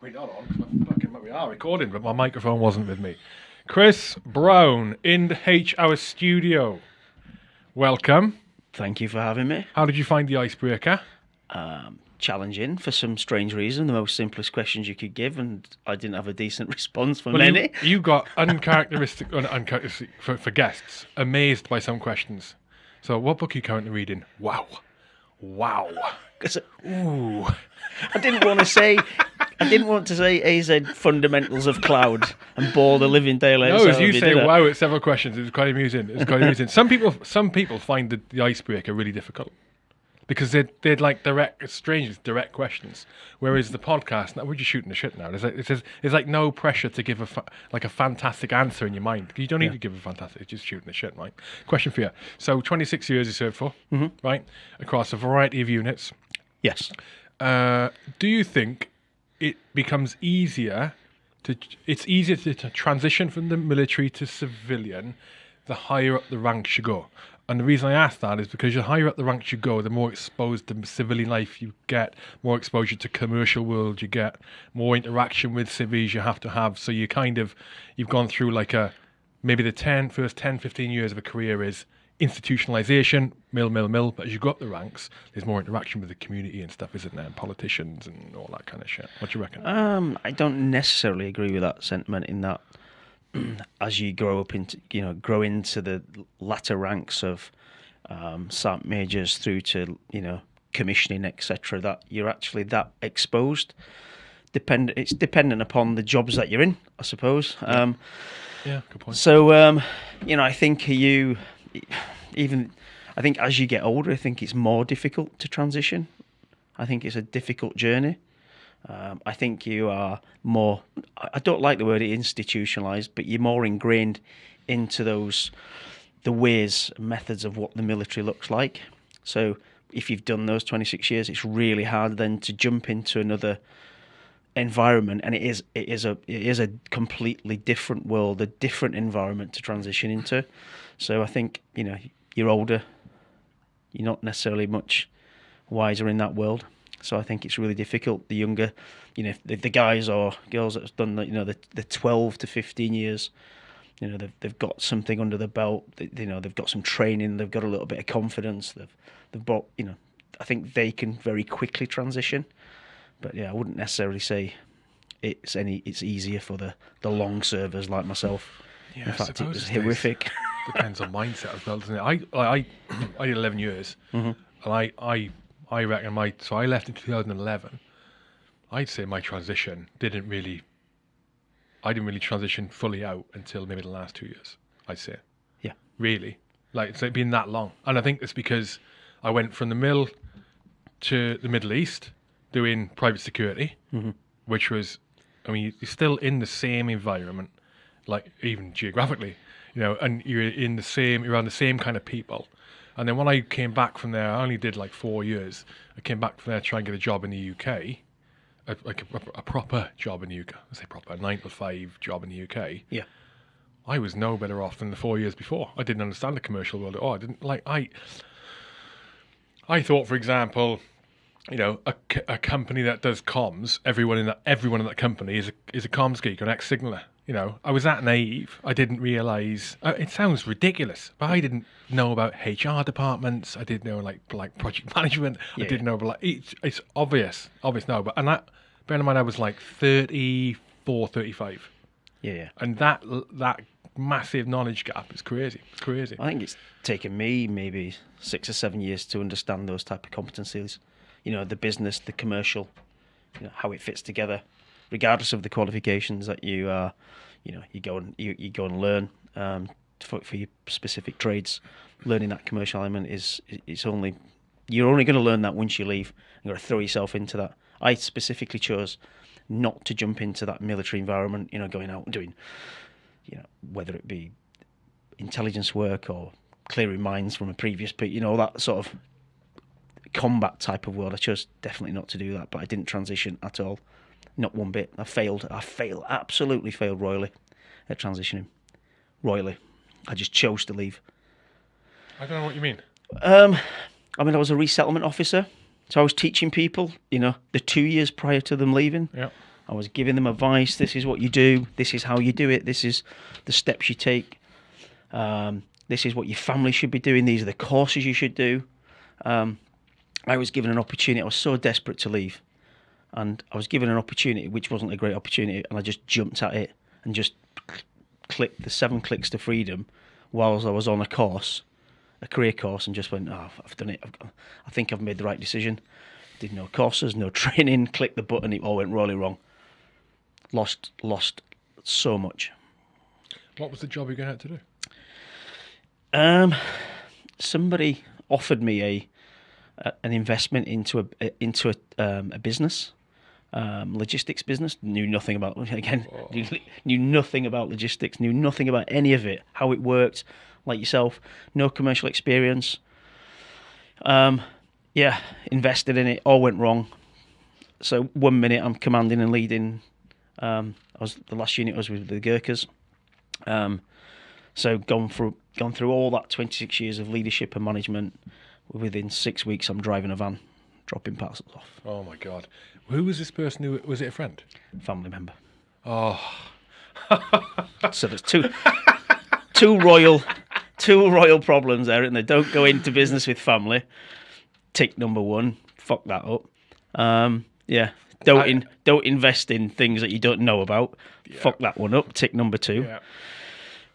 Wait, hold on. fucking, we are recording, but my microphone wasn't with me. Chris Brown in the H Hour studio. Welcome. Thank you for having me. How did you find the icebreaker? Um, challenging for some strange reason, the most simplest questions you could give, and I didn't have a decent response for Well, many. You, you got uncharacteristic, un- uncharacteristic for, for guests, amazed by some questions. So, what book are you currently reading? Wow. Wow. Ooh. I didn't want to say, I didn't want to say AZ fundamentals of cloud and bore the living daylights No, as you say wow it's several questions, it's quite amusing. It's quite amusing. Some people, some people find the, the icebreaker really difficult because they're they're like direct, it's strange, direct questions. Whereas the podcast, now we're just shooting the shit now. There's like, it's, there's like no pressure to give a fa- like a fantastic answer in your mind. You don't need to give a fantastic, it's just shooting the shit, right? Question for you. So 26 years you served for, Mm-hmm. right, across a variety of units. Yes. Uh, do you think it becomes easier to it's easier to, to transition from the military to civilian the higher up the ranks you go. And the reason i ask that is because the higher up the ranks you go the more exposed to civilian life you get more exposure to commercial world you get more interaction with civvies you have to have. So you kind of you've gone through like a maybe the 10 first 10 15 years of a career is institutionalization mill mill mill but as you go up the ranks there's more interaction with the community and stuff isn't there and politicians and all that kind of shit what do you reckon Um, I don't necessarily agree with that sentiment in that as you grow up into, you know, grow into the latter ranks of um, sergeant majors through to, you know, commissioning, etc., that you're actually that exposed. Depend, it's dependent upon the jobs that you're in, I suppose. Um, yeah good point so, um, you know, I think you, even, I think as you get older, I think it's more difficult to transition. I think it's a difficult journey. Um, I think you are more, I don't like the word institutionalized, but you're more ingrained into those, the ways methods of what the military looks like. So if you've done those 26 years, it's really hard then to jump into another environment and it is it is a it is a completely different world a different environment to transition into. So i think you know you're older you're not necessarily much wiser in that world. So i think it's really difficult. The younger you know the, the guys or girls that have done the, you know the, the 12 to 15 years you know they've, they've got something under the belt. They, you know they've got some training. They've got a little bit of confidence. They've they've bought you know i think they can very quickly transition but yeah, I wouldn't necessarily say it's any. It's easier for the the long servers like myself. Yeah, In fact, it was horrific. depends on mindset as well, doesn't it? I I I did eleven years, Mm-hmm. and I I I reckon my so I left in two thousand and eleven. I'd say my transition didn't really. I didn't really transition fully out until maybe the last two years. I'd say yeah, really like it's been that long, and I think it's because I went from the mill to the Middle East doing private security, mm-hmm. which was, I mean, you're still in the same environment, like even geographically, you know, and you're in the same, you're around the same kind of people. And then when I came back from there, I only did like four years. I came back from there to try and get a job in the UK, a, like a, a proper job in the UK. I say proper, a nine to five job in the UK. yeah, I was no better off than the four years before. I didn't understand the commercial world at all. I didn't like I. I thought, for example, you know, a company that does comms, everyone in that everyone in that company is a is a comms geek or an ex signaler. You know, I was that naive. I didn't realize. Uh, it sounds ridiculous, but I didn't know about HR departments. I didn't know like like project management. I didn't know about like it's, it's obvious, obvious no. But and that, bear in mind, I was like 34, 35 yeah, yeah. and that that massive knowledge gap is crazy. It's crazy. I think it's taken me maybe six or seven years to understand those type of competencies. You know, the business, the commercial, you know, how it fits together, regardless of the qualifications that you are. You know, you go and you, you go and learn um, for, for your specific trades. Learning that commercial element is it's only you're only going to learn that once you leave. You've got to throw yourself into that. I specifically chose not to jump into that military environment. You know, going out and doing, you know, whether it be intelligence work or clearing mines from a previous, you know, that sort of combat type of world. I chose definitely not to do that, but I didn't transition at all, not one bit. I failed. I failed. Absolutely failed royally at transitioning. Royally, I just chose to leave. I don't know what you mean. Um, I mean, I was a resettlement officer, so I was teaching people. You know, the two years prior to them leaving, Yeah. I was giving them advice. This is what you do. This is how you do it. This is the steps you take. Um, this is what your family should be doing. These are the courses you should do. Um, I was given an opportunity. I was so desperate to leave, and I was given an opportunity which wasn't a great opportunity, and I just jumped at it and just clicked the seven clicks to freedom whilst I was on a course, a career course, and just went, "Oh, I've done it. I've I think I've made the right decision." Did no courses, no training. Clicked the button. It all went really wrong. Lost, lost so much. What was the job you going out to do? Um, somebody offered me a, a an investment into a into a um, a business, um, logistics business. Knew nothing about again. Knew, knew nothing about logistics. Knew nothing about any of it. How it worked. Like yourself, no commercial experience. Um, yeah, invested in it. All went wrong. So one minute I'm commanding and leading. Um, I was the last unit I was with the Gurkhas. Um, so gone through gone through all that 26 years of leadership and management. Within six weeks, I'm driving a van, dropping parcels off. Oh my god, who was this person? Who was it? A friend? Family member. Oh, So there's two two royal two royal problems there, and they don't go into business with family. Tick number one. Fuck that up. Um, yeah. Don't I- in, don't invest in things that you don't know about. Fuck that one up. Tick number two. yeah.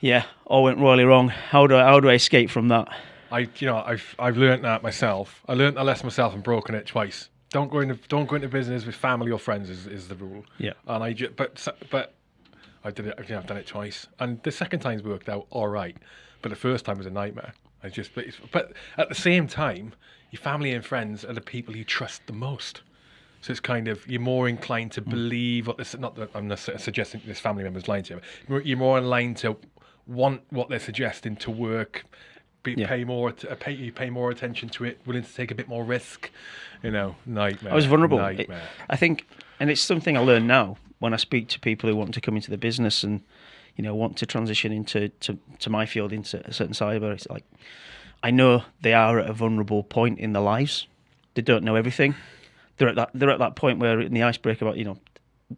Yeah, all went royally wrong. How do I, how do I escape from that? I, you know, I've I've learned that myself. I learned that lesson myself and broken it twice. Don't go into don't go into business with family or friends is, is the rule. Yeah. And I ju- but but I did it. You know, I've done it twice, and the second time's worked out all right, but the first time was a nightmare. I just but, but at the same time, your family and friends are the people you trust the most. So it's kind of you're more inclined to mm. believe what this. Not that I'm not suggesting this family member's lying to you. But you're- you're more inclined to want what they're suggesting to work. Be, Yeah. Pay more. To, uh, pay you pay more attention to it. Willing to take a bit more risk. You know, nightmare. I was vulnerable. It- Nightmare. I think, and it's something I learn now when I speak to people who want to come into the business and you know want to transition into to, to my field into a certain cyber. It's like I know they are at a vulnerable point in their lives. They don't know everything. They're at that they're at that point where in the icebreaker about you know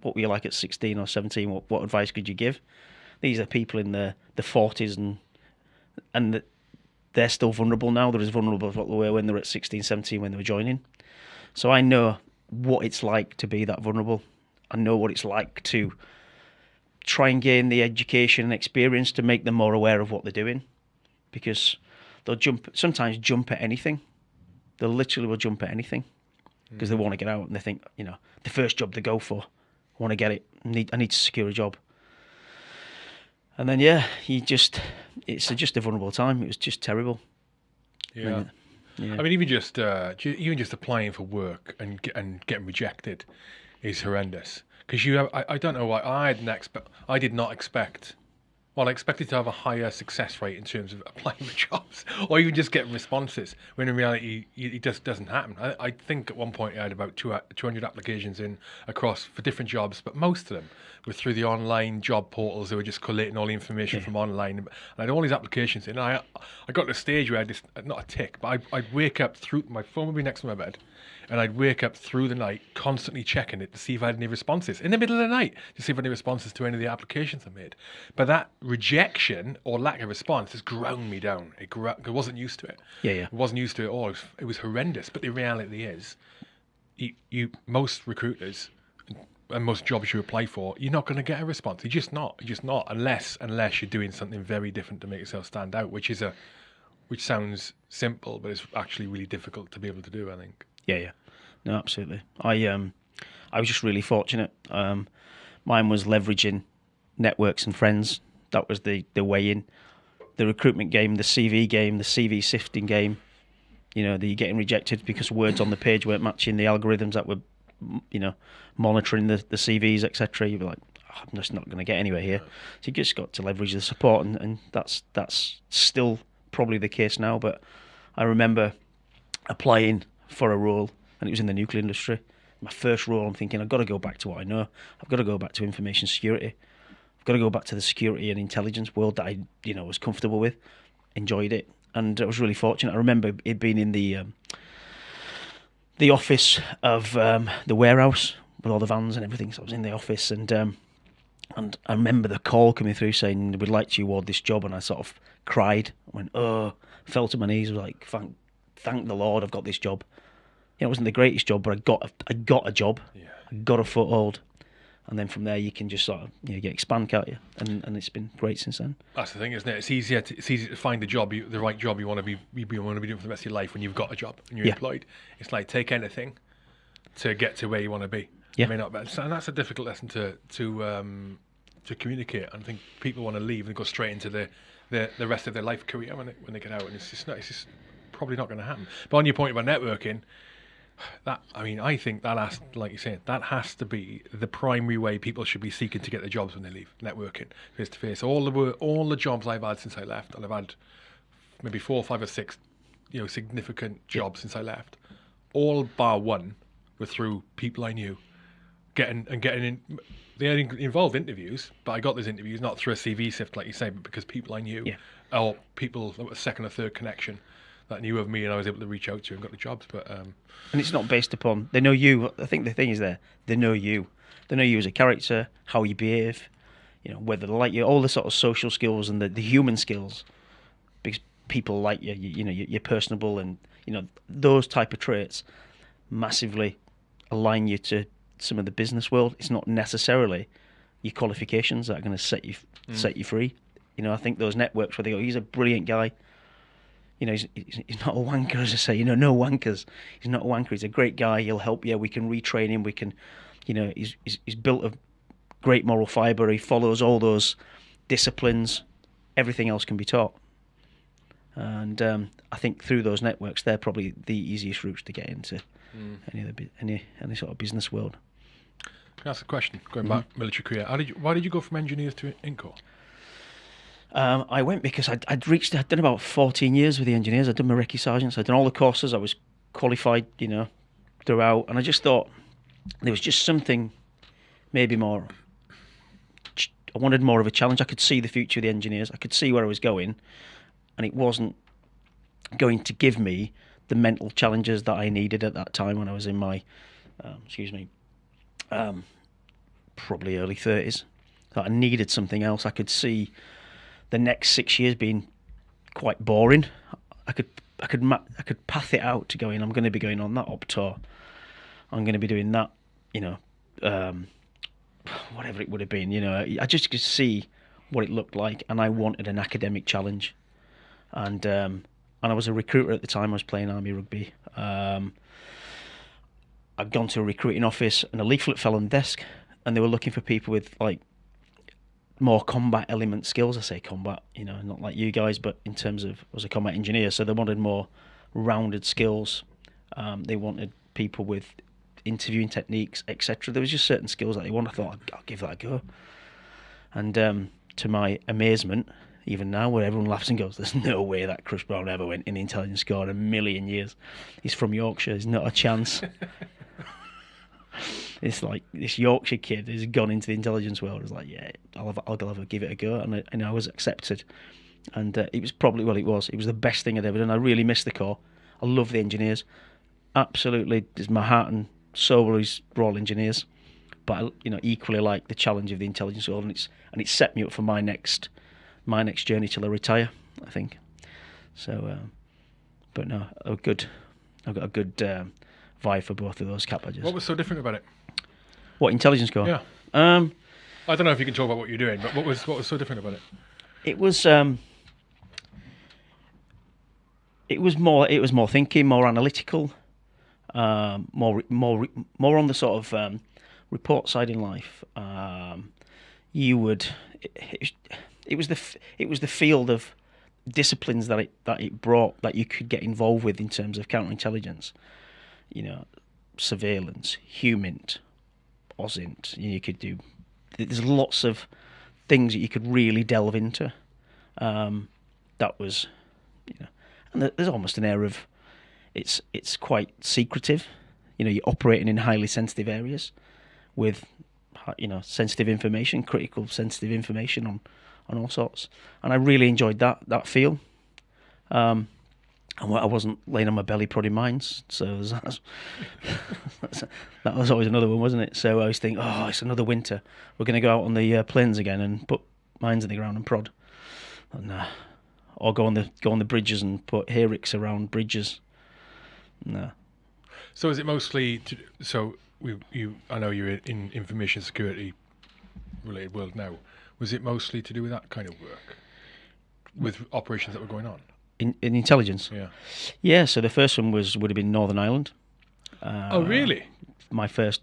what were you like at sixteen or seventeen? What what advice could you give? These are people in the the forties and and the, they're still vulnerable now. They're as vulnerable as what they were when they were at 16, 17 when they were joining. So I know what it's like to be that vulnerable. I know what it's like to try and gain the education and experience to make them more aware of what they're doing, because they'll jump sometimes jump at anything. They literally will jump at anything because they mm. want to get out and they think you know the first job they go for, I want to get it. I need I need to secure a job. And then yeah, you just it's just a vulnerable time. It was just terrible. Yeah. Yeah. I mean, even just uh, even just applying for work and and getting rejected is horrendous. Because you have, I, I don't know why I didn't expect, I did not expect. Well, I expected to have a higher success rate in terms of applying for jobs, or even just getting responses. When in reality, it just doesn't happen. I, I think at one point I had about two, 200 applications in across for different jobs, but most of them were through the online job portals. They were just collating all the information from online, and I had all these applications in. And I, I got to a stage where I just not a tick, but I'd, I'd wake up through my phone would be next to my bed, and I'd wake up through the night constantly checking it to see if I had any responses in the middle of the night to see if I had any responses to any of the applications I made. But that rejection or lack of response has ground me down. It, gro- I wasn't used to it. Yeah, yeah. I wasn't used to it at all. It was, it was horrendous. But the reality is, you, you most recruiters and most jobs you apply for, you're not going to get a response. You're just not. You're just not unless unless you're doing something very different to make yourself stand out, which is a which sounds simple, but it's actually really difficult to be able to do. I think. Yeah, yeah. No, absolutely. I um I was just really fortunate. Um mine was leveraging networks and friends. That was the the way in. The recruitment game, the CV game, the CV sifting game. You know, the getting rejected because words on the page weren't matching the algorithms that were, you know, monitoring the, the CVs, etc. You'd be like, "Oh, I'm just not going to get anywhere here. So you just got to leverage the support, and, and that's that's still probably the case now. But I remember applying for a role, and it was in the nuclear industry. My first role, I'm thinking, I've got to go back to what I know. I've got to go back to information security. I've got to go back to the security and intelligence world that I, you know, was comfortable with, enjoyed it, and I was really fortunate. I remember it being in the um, the office of um, the warehouse with all the vans and everything. So I was in the office and um, and I remember the call coming through saying we'd like to award this job, and I sort of cried. I went, oh, fell to my knees, was like, thank, thank the Lord, I've got this job. It wasn't the greatest job, but I got, a, I got a job. Yeah. I got a foothold, and then from there you can just sort of, you know, get expand, can't you? And and it's been great since then. That's the thing, isn't it? It's easier. To, it's easy to find a job, you, the right job you want to be, you, want to be doing for the rest of your life when you've got a job and you're Yeah. employed. It's like take anything to get to where you want to be. Yeah. I mean, not, and that's a difficult lesson to to um, to communicate. And I think people want to leave and go straight into the, the the rest of their life career when they, when they get out, and it's just not, it's just probably not going to happen. But on your point about networking, that I mean, I think that has, like you said, that has to be the primary way people should be seeking to get their jobs when they leave. Networking face to face. All the work, all the jobs I've had since I left, and I've had maybe four, five, or six, you know, significant jobs since I left. All bar one were through people I knew, getting and getting in. They involved interviews, but I got those interviews not through a CV sift, like you say, but because people I knew, Yeah. or people that were second or third connection that knew of me, and I was able to reach out to and got the jobs. But um, And it's not based upon they know you. I think the thing is there they know you. They know you as a character, how you behave, you know, whether they like you, all the sort of social skills and the, the human skills. Because people like you, you, you know, you- you're personable and you know those type of traits massively align you to some of the business world. It's not necessarily your qualifications that are going to set you set you free. You know, I think those networks where they go, he's a brilliant guy. You know, he's, he's not a wanker, as I say. You know, no wankers. He's not a wanker. He's a great guy. He'll help you. We can retrain him. We can, you know, he's he's, he's built a great moral fibre. He follows all those disciplines. Everything else can be taught. And um, I think through those networks, they're probably the easiest routes to get into any of the bu- any any sort of business world. Can I ask a question? Going Mm-hmm. back military career, how did you, why did you go from engineers to Int Corps? Um, I went because I'd, I'd reached, I'd done about 14 years with the engineers. I'd done my recce sergeants, I'd done all the courses, I was qualified, you know, throughout. And I just thought there was just something maybe more, I wanted more of a challenge. I could see the future of the engineers, I could see where I was going, and it wasn't going to give me the mental challenges that I needed at that time when I was in my, um, excuse me, um, probably early 30s. That I needed something else. I could see the next six years being quite boring. I could I could I could path it out to going. I'm going to be going on that op tour. I'm going to be doing that. You know, um, whatever it would have been. You know, I just could see what it looked like, and I wanted an academic challenge. And um, and I was a recruiter at the time. I was playing army rugby. Um, I'd gone to a recruiting office, and a leaflet fell on the desk, and they were looking for people with like more combat element skills. I say combat, you know, not like you guys, but in terms of as a combat engineer, so they wanted more rounded skills. Um, they wanted people with interviewing techniques, etc. There was just certain skills that they wanted. I thought I'll, give that a go, and um, to my amazement, even now, where everyone laughs and goes, "There's no way that Chris Brown ever went in the intelligence corps in a million years." He's from Yorkshire. There's not a chance. it's like this Yorkshire kid who's gone into the intelligence world. It's like, yeah, I'll have, I'll a give it a go, and I, and I was accepted. And uh, it was probably well, it was. It was the best thing I'd ever done. I really missed the corps. I love the engineers. Absolutely, is my heart and soul is Royal Engineers. But I, you know, equally like the challenge of the intelligence world, and it's and it set me up for my next my next journey till I retire. I think. So, um, but no, a good. I've got a good um, vibe for both of those cap badges. What was so different about it? What intelligence corps? Yeah, Um, I don't know if you can talk about what you're doing, but what was what was so different about it? it was um, it was more it was more thinking, more analytical, um, more more more on the sort of um, report side in life. Um, you would it, it, it was the it was the field of disciplines that it that it brought that you could get involved with in terms of counterintelligence. You know, surveillance, humint, OSINT. You could do. There's lots of things that you could really delve into. Um, that was, you know, and there's almost an air of it's it's quite secretive. You know, you're operating in highly sensitive areas with, you know, sensitive information, critical sensitive information on on all sorts. And I really enjoyed that that feel. Um, and I wasn't laying on my belly prodding mines. So that's, that's, that was always another one, wasn't it? So I was thinking, oh, it's another winter. We're going to go out on the uh, plains again and put mines in the ground and prod, and, uh, or go on the go on the bridges and put hayricks around bridges. No. So is it mostly to, so we you I know you're in information security related world now. Was it mostly to do with that kind of work? With operations that were going on? In, in intelligence, Yeah. yeah. So the first one was would have been Northern Ireland. Uh, oh really? my first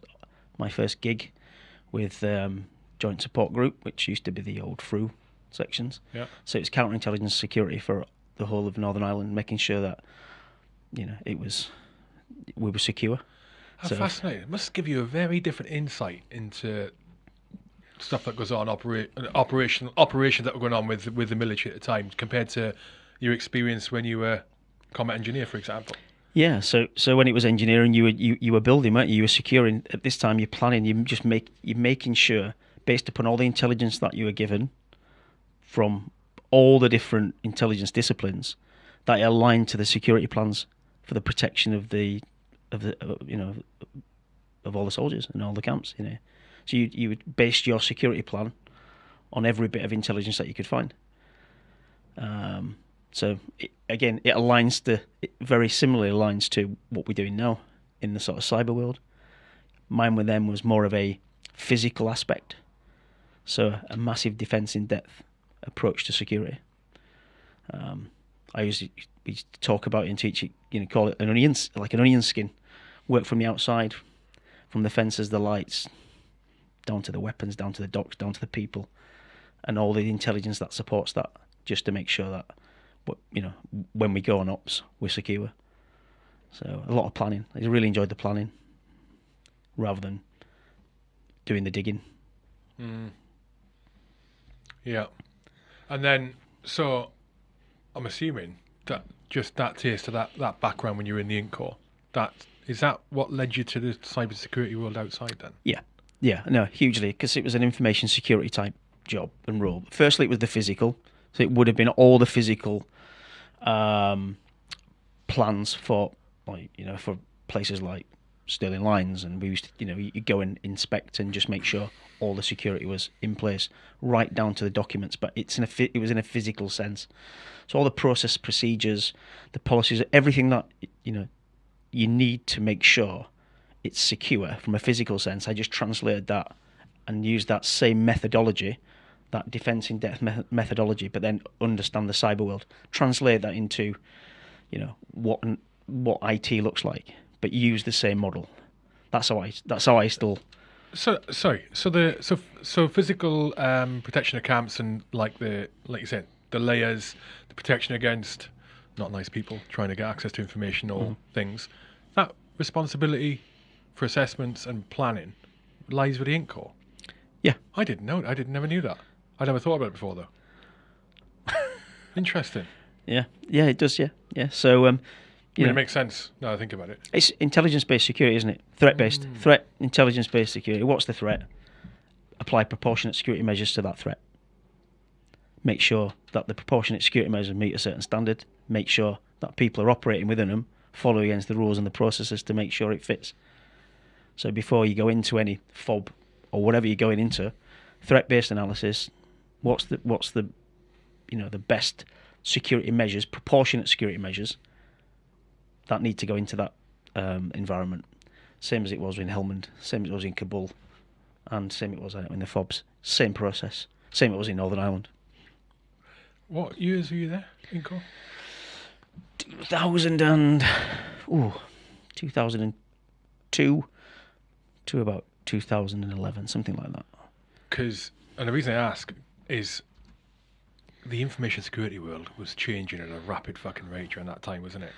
my first gig with um, Joint Support Group, which used to be the old FRU sections. Yeah. So it's counterintelligence security for the whole of Northern Ireland, making sure that you know it was we were secure. How So- fascinating. It must give you a very different insight into stuff that goes on opera- operation operations that were going on with with the military at the time compared to your experience when you were combat engineer, for example. Yeah. So so when it was engineering, you were you, you were building, weren't you? You were securing. At this time, you're planning. You just make you're making sure, based upon all the intelligence that you were given from all the different intelligence disciplines, that it aligned to the security plans for the protection of the of the uh, you know of all the soldiers and all the camps. You know, so you you would base your security plan on every bit of intelligence that you could find. Um, so it, again, it aligns to it very similarly aligns to what we're doing now in the sort of cyber world. Mine with them was more of a physical aspect, so a massive defense in depth approach to security. Um, I usually we used to talk about it and teach it, you know, call it an onion, like an onion skin. Work from the outside, from the fences, the lights, down to the weapons, down to the docks, down to the people, and all the intelligence that supports that, just to make sure that, you know, when we go on ops, we're secure. So a lot of planning. I really enjoyed the planning, rather than doing the digging. Mm. Yeah. And then, so I'm assuming that just that taste of that, that background when you were in the Int Corps, that is that what led you to the cybersecurity world outside then? Yeah, yeah, no, hugely because it was an information security type job and role. Firstly, it was the physical, so it would have been all the physical um, plans for, like you know, for places like Stirling Lines, and we used to, you know, you go and inspect and just make sure all the security was in place, right down to the documents. But it's in a, it was in a physical sense. So all the process, procedures, the policies, everything that you know you need to make sure it's secure from a physical sense. I just translated that and used that same methodology, that defense in depth me- methodology, but then understand the cyber world. Translate that into, you know, what what IT looks like, but use the same model. That's how I. That's how I still. So sorry. So the so so physical um, protection of camps and like the like you said the layers, the protection against not nice people trying to get access to information or things. That responsibility for assessments and planning lies with the Corps. Yeah. I didn't know. I didn't never knew that. I never thought about it before though. Interesting. Yeah. Yeah. It does. Yeah. Yeah. So um, I mean, know, it makes sense now I think about it. it's intelligence-based security, isn't it? Threat-based. Threat. Intelligence-based security. What's the threat? Apply proportionate security measures to that threat. Make sure that the proportionate security measures meet a certain standard. Make sure that people are operating within them, follow against the rules and the processes to make sure it fits. So before you go into any fob or whatever you're going into, threat-based analysis. What's the what's the you know the best security measures, proportionate security measures that need to go into that um, environment. Same as it was in Helmand, same as it was in Kabul, and same it was in the FOBs. Same process. Same it was in Northern Ireland. What years were you there, Int Corps? 2000 and ooh, 2002 to about 2011, something like that. Because, and the reason I ask is the information security world was changing at a rapid fucking rate during that time, wasn't it?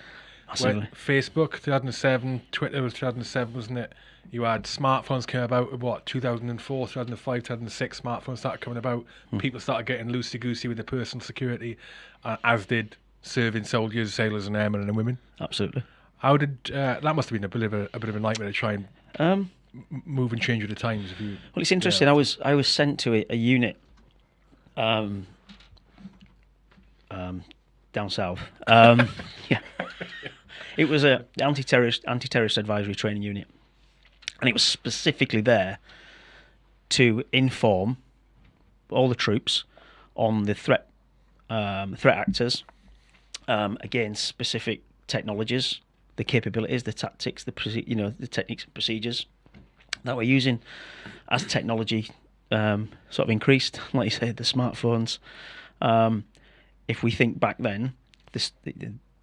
When Facebook, 2007, Twitter was 2007, wasn't it? You had smartphones came about, what, 2004, 2005, 2006, smartphones started coming about. People started getting loosey goosey with their personal security, uh, as did serving soldiers, sailors, and airmen and women. Absolutely. How did uh, that must have been a bit of a, a bit of a nightmare to try and Um, m- move and change with the times? If you, Well, it's interesting. I was I was sent to a, a unit um, um, down south. Um, yeah, it was a anti-terrorist anti-terrorist advisory training unit, and it was specifically there to inform all the troops on the threat um, threat actors um, against specific technologies, the capabilities, the tactics, the you know the techniques and procedures that we're using as technology um, sort of increased. Like you said, the smartphones. Um, if we think back then, this, the,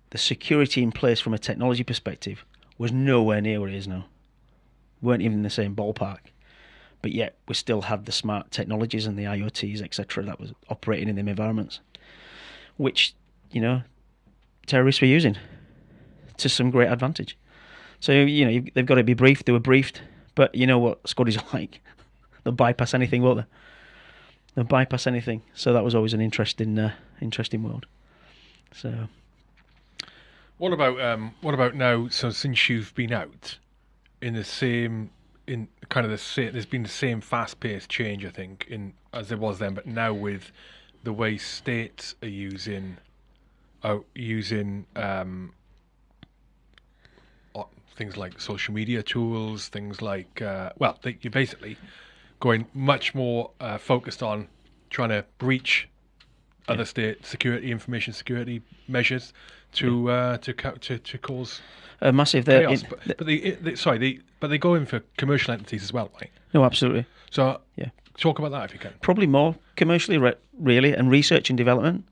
the security in place from a technology perspective was nowhere near where it is now. weren't even in the same ballpark. But yet we still had the smart technologies and the IoTs, etc., that was operating in them environments, which you know terrorists were using to some great advantage. So you know they've got to be briefed. They were briefed, but you know what squaddies are like. They'll bypass anything, won't they? They'll bypass anything. So that was always an interesting, uh, interesting world. So What about um, what about now? So since you've been out in the same in kind of the same, there's been the same fast-paced change, I think, in as there was then, but now with the way states are using are using um, things like social media tools, things like uh, well, they, you're basically going much more uh, focused on trying to breach other state security, information security measures to uh, to, to to cause a massive. There, chaos. but but they, sorry, they but they go in for commercial entities as well, right? no, absolutely. So Yeah. talk about that if you can. Probably more commercially, re- really, and research and development.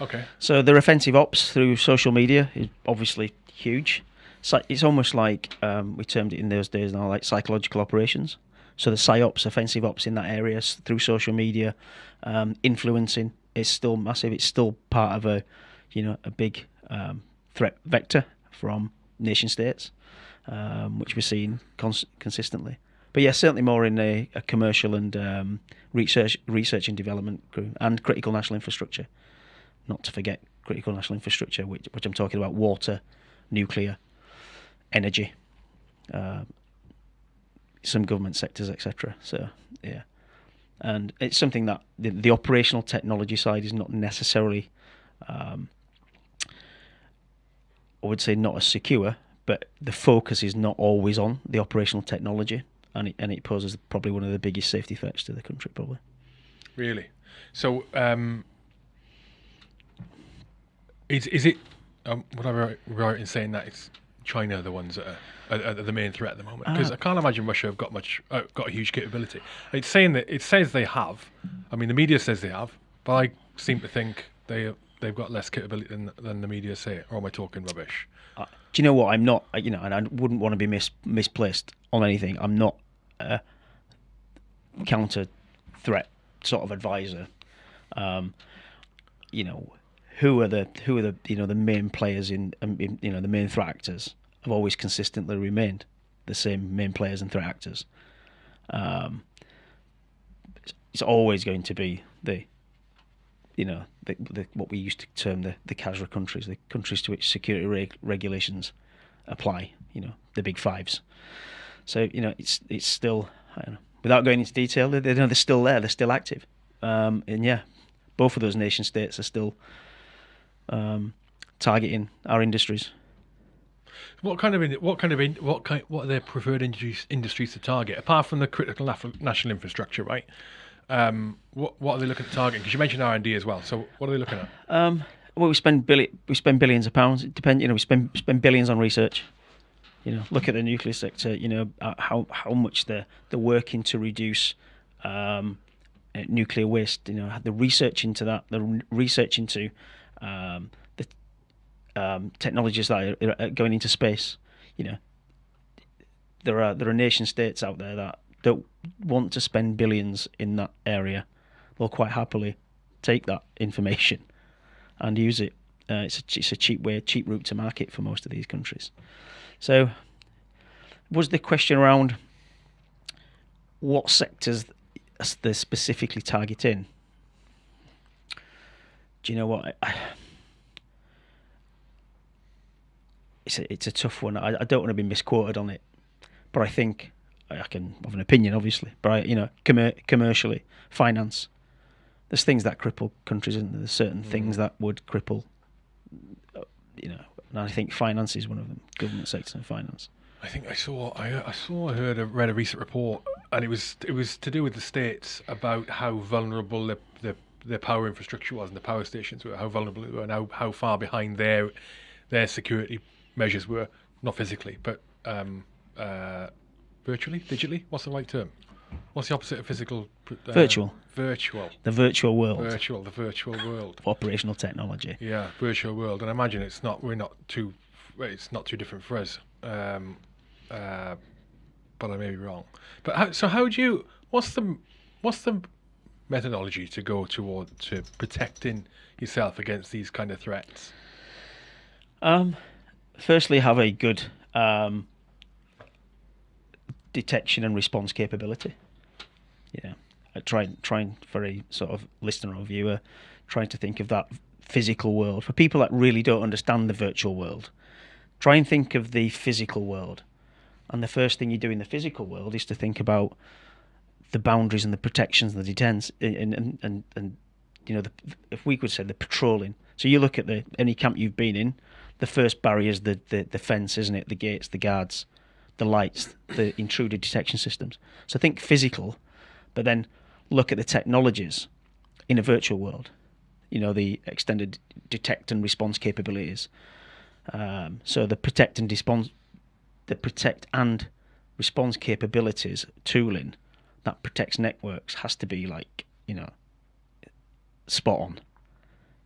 Okay. So their offensive ops through social media is obviously huge. So it's almost like um, we termed it in those days now, like psychological operations. So the psyops, offensive ops in that area through social media, um, influencing is still massive. It's still part of a, you know, a big um, threat vector from nation states, um, which we're seeing cons- consistently. But yeah, certainly more in a, a commercial and um, research, research and development crew, and critical national infrastructure not to forget critical national infrastructure, which, which I'm talking about water, nuclear, energy, uh, some government sectors, etc. So, yeah. And it's something that the, the operational technology side is not necessarily, um, I would say, not as secure, but the focus is not always on the operational technology, and it, and it poses probably one of the biggest safety threats to the country, probably. Really. So um, is is it? Um, would I right in saying that it's China are the ones that are, are, are the main threat at the moment? Because Uh, I can't imagine Russia have got much uh, got a huge capability. It's saying that it says they have. I mean, the media says they have, but I seem to think they they've got less capability than than the media say. Or am I talking rubbish? Uh, do you know what? I'm not, uh, you know, and I wouldn't want to be mis- misplaced on anything. I'm not a counter threat sort of advisor. Um, you know, who are the who are the you know the main players in, um, in you know the main threat actors have always consistently remained the same main players and threat actors. Um, it's, always going to be the you know, the, the, what we used to term the, the CASRA countries, the countries to which security reg- regulations apply, you know, the big fives. So, you know, it's it's still, know, without going into detail, they, they, they're still there, they're still active. Um, and yeah, both of those nation states are still um, targeting our industries. What kind of what kind of what kind what are their preferred industries industries to target apart from the critical national infrastructure, right? Um, what what are they looking at targeting? Because you mentioned R and D as well. So what are they looking at? Um, well, we spend billi- we spend billions of pounds. It depend, you know, we spend spend billions on research. You know, look at the nuclear sector. You know uh, how how much they're they're working to reduce um, uh, nuclear waste. You know, the research into that, the research into um, the um, technologies that are, going into space. You know, there are there are nation states out there that don't want to spend billions in that area. They'll quite happily take that information and use it. Uh, it's a it's a cheap way, cheap route to market for most of these countries. So, was the question around what sectors they're specifically targeting? Do you know what? I, it's a it's a tough one. I, I don't want to be misquoted on it, but I think I can have an opinion, obviously. But I, you know, commer- commercially, finance, there's things that cripple countries, and there's certain mm. things that would cripple uh, you know, and I think finance is one of them. Government sector and finance. I think I saw I, I saw I heard a, read a recent report and it was it was to do with the states about how vulnerable the, the their power infrastructure was and the power stations were how vulnerable they were and how, how far behind their their security measures were not physically but um, uh, virtually digitally what's the right term? What's the opposite of physical uh, Virtual. virtual. The virtual world. Virtual the virtual world. Operational technology. yeah virtual world. And I imagine it's not we're not too it's not too different for us. Um, uh, but I may be wrong. But how, so how do you what's the what's the methodology to go toward to protecting yourself against these kind of threats Um, firstly, have a good um, detection and response capability. Yeah, I try trying for a sort of listener or viewer, trying to think of that physical world for people that really don't understand the virtual world. Try and think of the physical world, and the first thing you do in the physical world is to think about the boundaries and the protections and the detents and and and, and you know the, if we could say the patrolling. So you look at the any camp you've been in, the first barrier is the, the, the fence, isn't it? The gates, the guards, the lights, the intruder detection systems. So think physical, but then look at the technologies in a virtual world. You know, the extended detect and response capabilities. Um, so the protect and response, the protect and response capabilities tooling that protects networks has to be like you know spot on.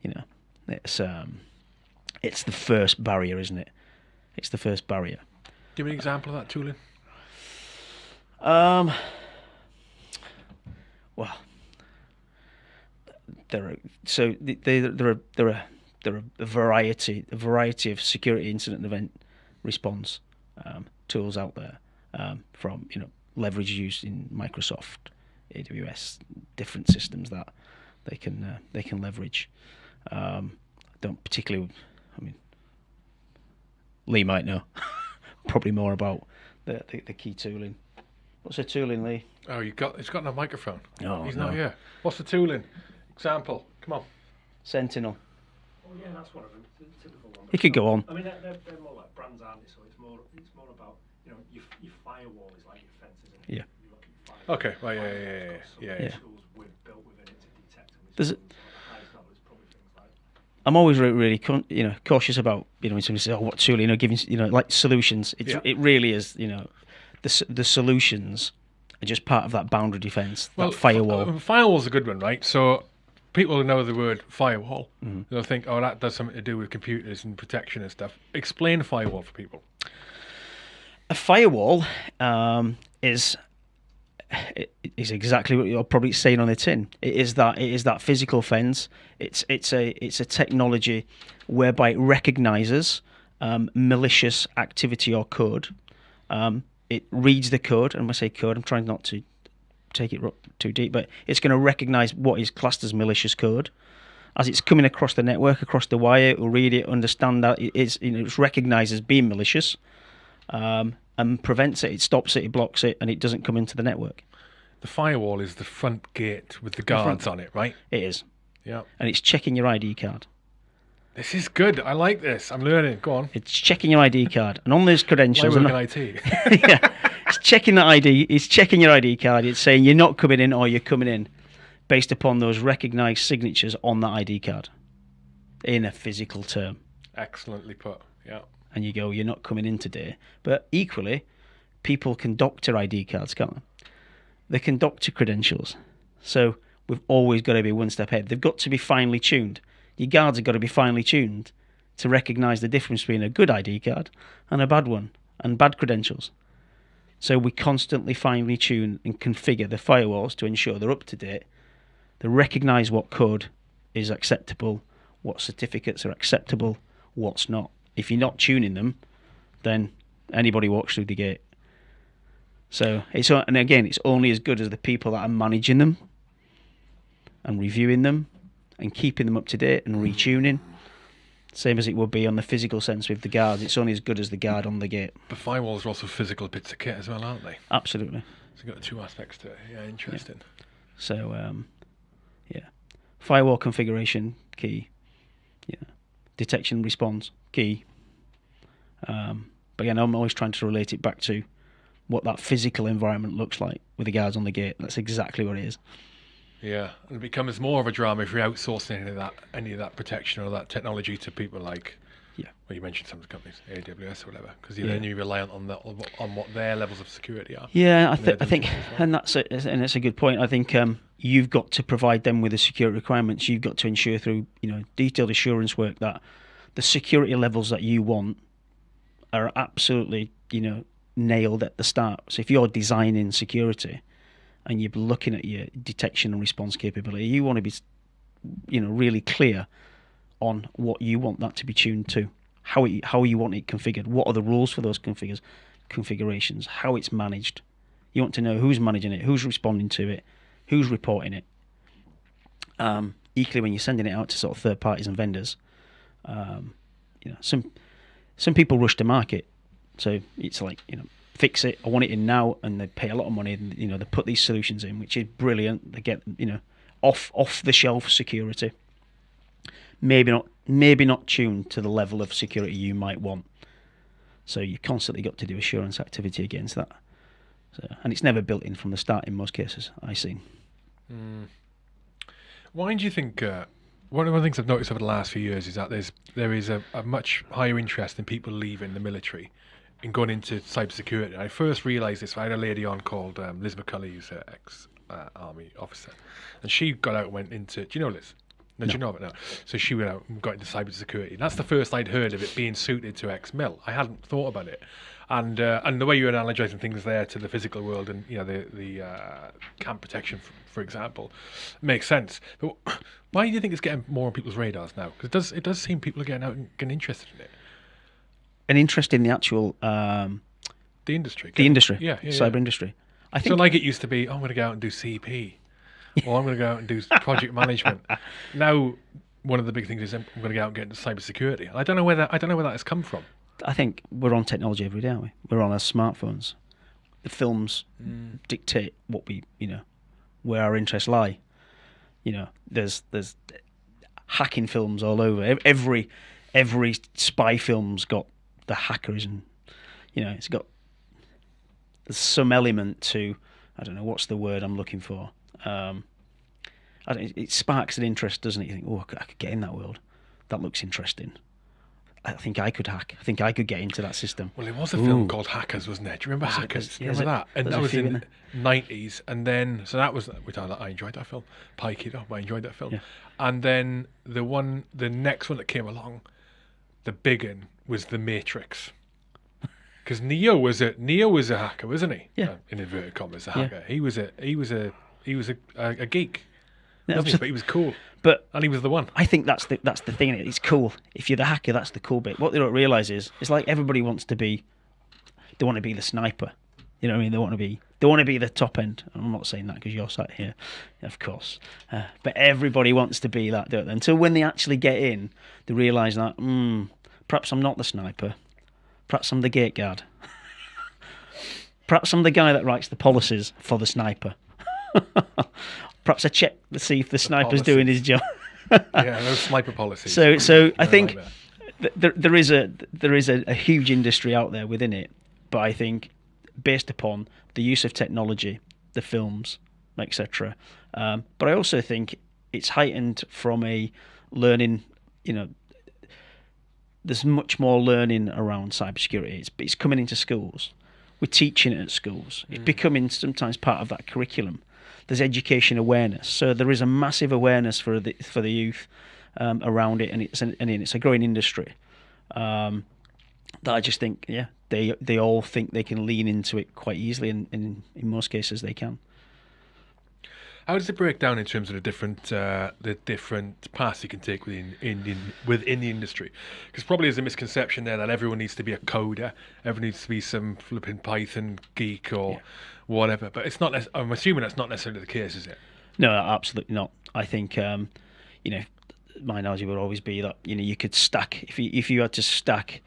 You know, it's um, it's the first barrier, isn't it? It's the first barrier. give me an example of that tooling Um, well, there are so th- they, there are there are there are a variety a variety of security incident event response um, tools out there um, from you know leverage used in Microsoft, AWS, different systems that they can uh, they can leverage. Um, I don't particularly, I mean, Lee might know probably more about the, the, the key tooling. What's the tooling, Lee? oh you got it's got no microphone Oh, he's no. not here what's the tooling example come on Sentinel. Oh yeah, that's one of them. It's typical one. You could go on. I mean, they're, they're, they're more like brands, aren't they? So it's more it's more about you know your, your firewall is like your fence, isn't it? Yeah. You look at your firewall. Okay, right, yeah, yeah, yeah, yeah, yeah. Tools with, built within it to detect and There's a- respond. So at the highest level, it's probably things like I'm always really, really con- you know cautious about you know when somebody says oh what tool you know giving you know like solutions. It's, Yeah. It really is you know the the solutions are just part of that boundary defense, that firewall. uh, firewall's a good one, right? So people know the word firewall, Mm-hmm. they'll think, oh, that does something to do with computers and protection and stuff. Explain firewall for people. A firewall um, is is exactly what you're probably saying on the tin. It is that it is that physical fence. It's it's a it's a technology whereby it recognizes um, malicious activity or code. Um, it reads the code, and when I say code, I'm trying not to take it too deep, but it's going to recognize what is classed as malicious code. As it's coming across the network, across the wire, it will read it, understand that it is, you know, it's recognized as being malicious, um, and prevents it. It stops it, it blocks it, and it doesn't come into the network. The firewall is the front gate with the guards on it, right? It is, Yeah. and it's checking your ID card. This is good. I like this. I'm learning. Go on. It's checking your ID card, and on those credentials, and in IT. yeah, it's checking that ID. It's checking your ID card. It's saying you're not coming in or you're coming in, based upon those recognised signatures on that ID card, in a physical term. Excellently put. Yeah. And you go, you're not coming in today. But equally, people can doctor ID cards, can't they? They can doctor credentials. So we've always got to be one step ahead. They've got to be finely tuned. Your guards have got to be finely tuned to recognise the difference between a good ID card and a bad one, and bad credentials. So we constantly finely tune and configure the firewalls to ensure they're up to date. They recognise what code is acceptable, what certificates are acceptable, what's not. If you're not tuning them, then anybody walks through the gate. So it's and again, it's only as good as the people that are managing them and reviewing them and keeping them up to date and retuning. Same as it would be on the physical sense with the guards. It's only as good as the guard on the gate. But firewalls are also physical bits of kit as well, aren't they? Absolutely. So you've got two aspects to it. Yeah, interesting. So um, yeah, firewall configuration key. Yeah, detection response key. Um, but again, I'm always trying to relate it back to what that physical environment looks like with the guards on the gate. That's exactly what it is. Yeah, and it becomes more of a drama if you're outsourcing any of that, any of that protection or that technology to people like, Yeah. well, you mentioned some of the companies, AWS or whatever, because Yeah. then you're reliant on that, on what- their levels of security are. Yeah, I, th- I think, well. and that's a, and that's a good point. I think um, you've got to provide them with the security requirements. You've got to ensure through you know detailed assurance work that the security levels that you want are absolutely you know nailed at the start. So if you're designing security and you're looking at your detection and response capability, you want to be you know really clear on what you want that to be tuned to, how it, how you want it configured, what are the rules for those configures, configurations, how it's managed. You want to know who's managing it, who's responding to it, who's reporting it. Um, equally, when you're sending it out to sort of third parties and vendors, um, you know, some some people rush to market, so it's like you know, fix it. I want it in now, and they pay a lot of money. And, you know, they put these solutions in, which is brilliant. They get you know, off off the shelf security. Maybe not, maybe not tuned to the level of security you might want. So you constantly got to do assurance activity against that. So, and it's never built in from the start in most cases. I've see. Why do you think? Uh, one of the things I've noticed over the last few years is that there's there is a, a much higher interest in people leaving the military and going into cybersecurity. I first realised this. I had a lady on called um, Liz McCulley, who's an ex uh, army officer, and she got out and went into. Do you know Liz? No, do you know it now? So she went out and got into cybersecurity. And that's the first I'd heard of it being suited to ex mil. I hadn't thought about it. And uh, and the way you're analysing things there to the physical world and you know the the uh, camp protection, for, for example, makes sense. But why do you think it's getting more on people's radars now? Because it does it does seem people are getting out and getting interested in it. An interest in the actual um, The industry, the industry, yeah, yeah, cyber yeah. industry. I So think like it used to be, oh, I'm going to go out and do CP, or I'm going to go out and do project management. Now, one of the big things is I'm going to go out and get into cybersecurity. I don't know where that I don't know where that has come from. I think we're on technology every day, aren't we? We're on our smartphones. The films dictate what we, you know, where our interests lie. You know, there's there's hacking films all over. Every every spy film's got the hackers, and you know, it's got some element to I don't know what's the word I'm looking for. Um, it sparks an interest, doesn't it? You think, oh, I could get in that world. That looks interesting. I think I could hack. I think I could get into that system. Well, it was a film called Hackers, wasn't it? Do you remember Was? Hackers? There's- Do you yeah, remember there's that? And that was in in the nineties, and then so that was which I, I enjoyed that film. Pike it up, I enjoyed that film. Yeah. And then the one, the next one that came along, the big one was The Matrix. Because Neo was a Neo was a hacker, wasn't he? Yeah. Uh, in inverted commas, a Yeah. hacker. He was a he was a he was a a, a geek. He? But he was cool, But and he was the one. I think that's the that's the thing. It's cool. If you're the hacker, that's the cool bit. What they don't realize is it's like everybody wants to be. They want to be the sniper. You know what I mean? They want to be. They want to be the top end. I'm not saying that because you're sat here, of course. Uh, but everybody wants to be that. Don't they? Until when they actually get in, they realise that mm, perhaps I'm not the sniper. Perhaps I'm the gate guard. perhaps I'm the guy that writes the policies for the sniper. perhaps I check to see if the sniper's doing his job. yeah, those sniper policy. So, so I think th- there, there is a there is a, a huge industry out there within it, but I think based upon the use of technology, the films, etc. Um, but I also think it's heightened from a learning. You know, there's much more learning around cybersecurity. It's it's coming into schools. We're teaching it at schools. It's becoming sometimes part of that curriculum. There's education awareness, so there is a massive awareness for the for the youth um, around it, and it's an, and it's a growing industry. Um, that I just think, yeah, they they all think they can lean into it quite easily, and, and in most cases they can. How does it break down in terms of the different uh, the different paths you can take within in, in, within the industry? Because probably there's a misconception there that everyone needs to be a coder, everyone needs to be some flipping Python geek or whatever. But it's not. I'm assuming that's not necessarily the case, is it? No, absolutely not. I think um, you know my analogy would always be that you know you could stack if you if you had to stack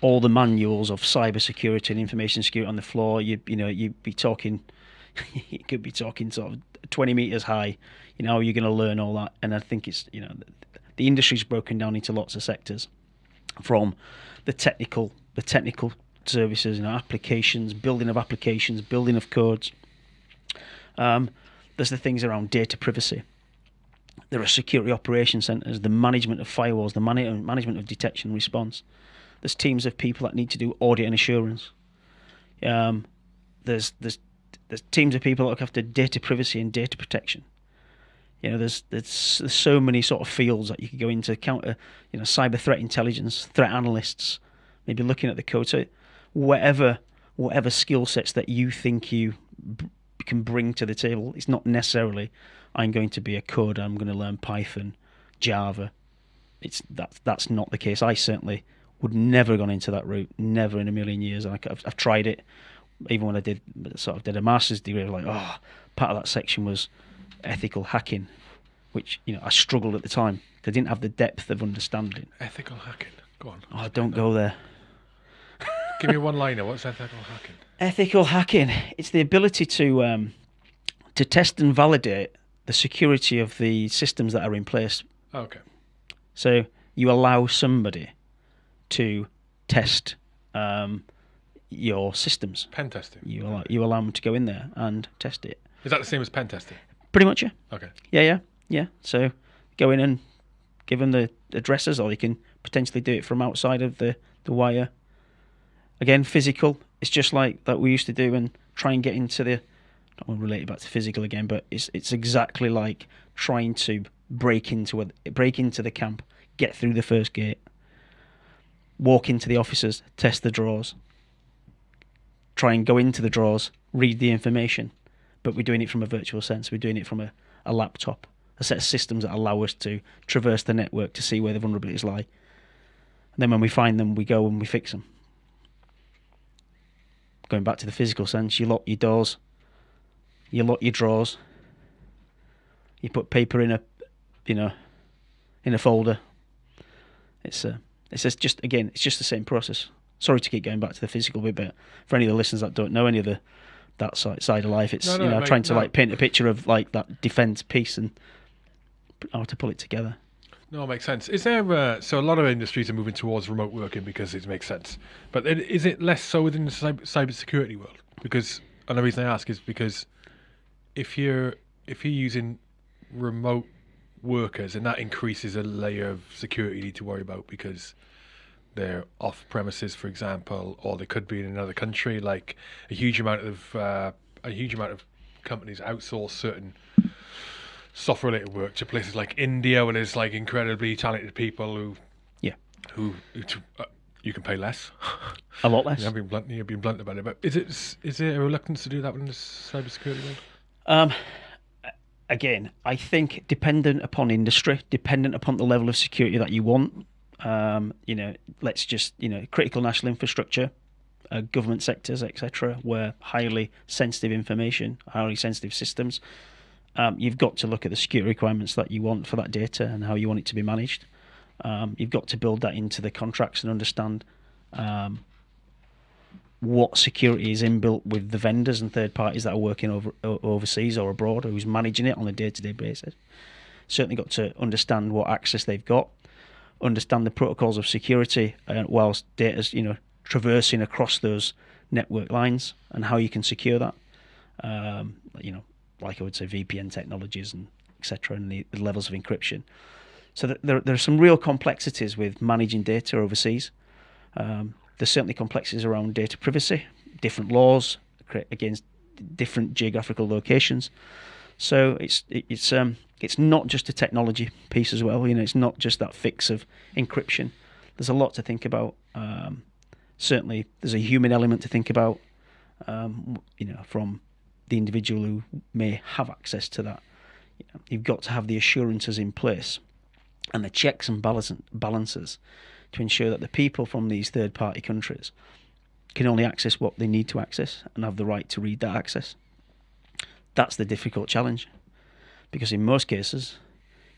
all the manuals of cybersecurity and information security on the floor, you you know you'd be talking you could be talking sort of 20 meters high. You know, you're going to learn all that, and I think it's you know the industry's broken down into lots of sectors, from the technical, the technical services, you know, applications, building of applications, building of codes. Um, there's the things around data privacy. There are security operation centers, the management of firewalls, the man- management of detection and response. There's teams of people that need to do audit and assurance. Um, there's there's there's teams of people that look after data privacy and data protection. You know, there's there's, there's so many sort of fields that you could go into counter, you know, cyber threat intelligence, threat analysts, maybe looking at the code. So whatever whatever skill sets that you think you can bring to the table, it's not necessarily I'm going to be a coder. I'm going to learn Python, Java. It's that that's not the case. I certainly would never have gone into that route, never in a million years. And I, have I've tried it, even when I did sort of did a master's degree. I was like, oh, part of that section was ethical hacking, which you know I struggled at the time. I didn't have the depth of understanding. Ethical hacking. Go on. Oh, don't go there. Give me one liner. What's ethical hacking? Ethical hacking. It's the ability to um, to test and validate the security of the systems that are in place. Okay. So you allow somebody to test um, your systems. Pen testing. You allow you allow them to go in there and test it. Is that the same as pen testing? Pretty much, yeah. Okay. Yeah, yeah, yeah. So go in and give them the addresses, or you can potentially do it from outside of the, the wire. Again, physical. It's just like that we used to do and try and get into the. I don't want to relate it back to physical again, but it's it's exactly like trying to break into a break into the camp, get through the first gate, walk into the offices, test the drawers, try and go into the drawers, read the information, but we're doing it from a virtual sense. We're doing it from a, a laptop, a set of systems that allow us to traverse the network to see where the vulnerabilities lie. And then when we find them, we go and we fix them. Going back to the physical sense, you lock your doors, you lock your drawers, you put paper in a, you know, in a folder. It's a, it's just again, it's just the same process. Sorry to keep going back to the physical bit, but for any of the listeners that don't know any of the that side, side of life, it's No, no, you know mate, trying to no. like paint a picture of like that defense piece and how to pull it together. No, it makes sense. Is there uh, so a lot of industries are moving towards remote working because it makes sense, but is it less so within the cyber, security world? Because and the reason I ask is because if you're if you're using remote workers, and that increases a layer of security you need to worry about because they're off premises, for example, or they could be in another country. Like a huge amount of uh, a huge amount of companies outsource certain software related work to places like India, where there's like incredibly talented people who Yeah, who, who uh, you can pay less. a lot less. I'm being blunt. You're being blunt about it, but is it is there a reluctance to do that within the cybersecurity world? Um, again, I think dependent upon industry, dependent upon the level of security that you want. Um, you know, let's just you know, critical national infrastructure, uh, government sectors, etc., where highly sensitive information, highly sensitive systems. Um, you've got to look at the security requirements that you want for that data and how you want it to be managed. Um, you've got to build that into the contracts and understand um, what security is inbuilt with the vendors and third parties that are working over overseas or abroad, or who's managing it on a day-to-day basis. Certainly got to understand what access they've got, understand the protocols of security, uh, whilst data's you know traversing across those network lines and how you can secure that. Um, you know, like I would say, VPN technologies and etc. and the, the levels of encryption. So there, there are some real complexities with managing data overseas. Um, there's certainly complexities around data privacy, different laws against different geographical locations. So it's it's um it's not just a technology piece as well. You know, it's not just that fix of encryption. There's a lot to think about. Um, certainly, there's a human element to think about. Um, you know, from the individual who may have access to that. You know, you've got to have the assurances in place and the checks and balances to ensure that the people from these third party countries can only access what they need to access and have the right to read that access. That's the difficult challenge. Because in most cases,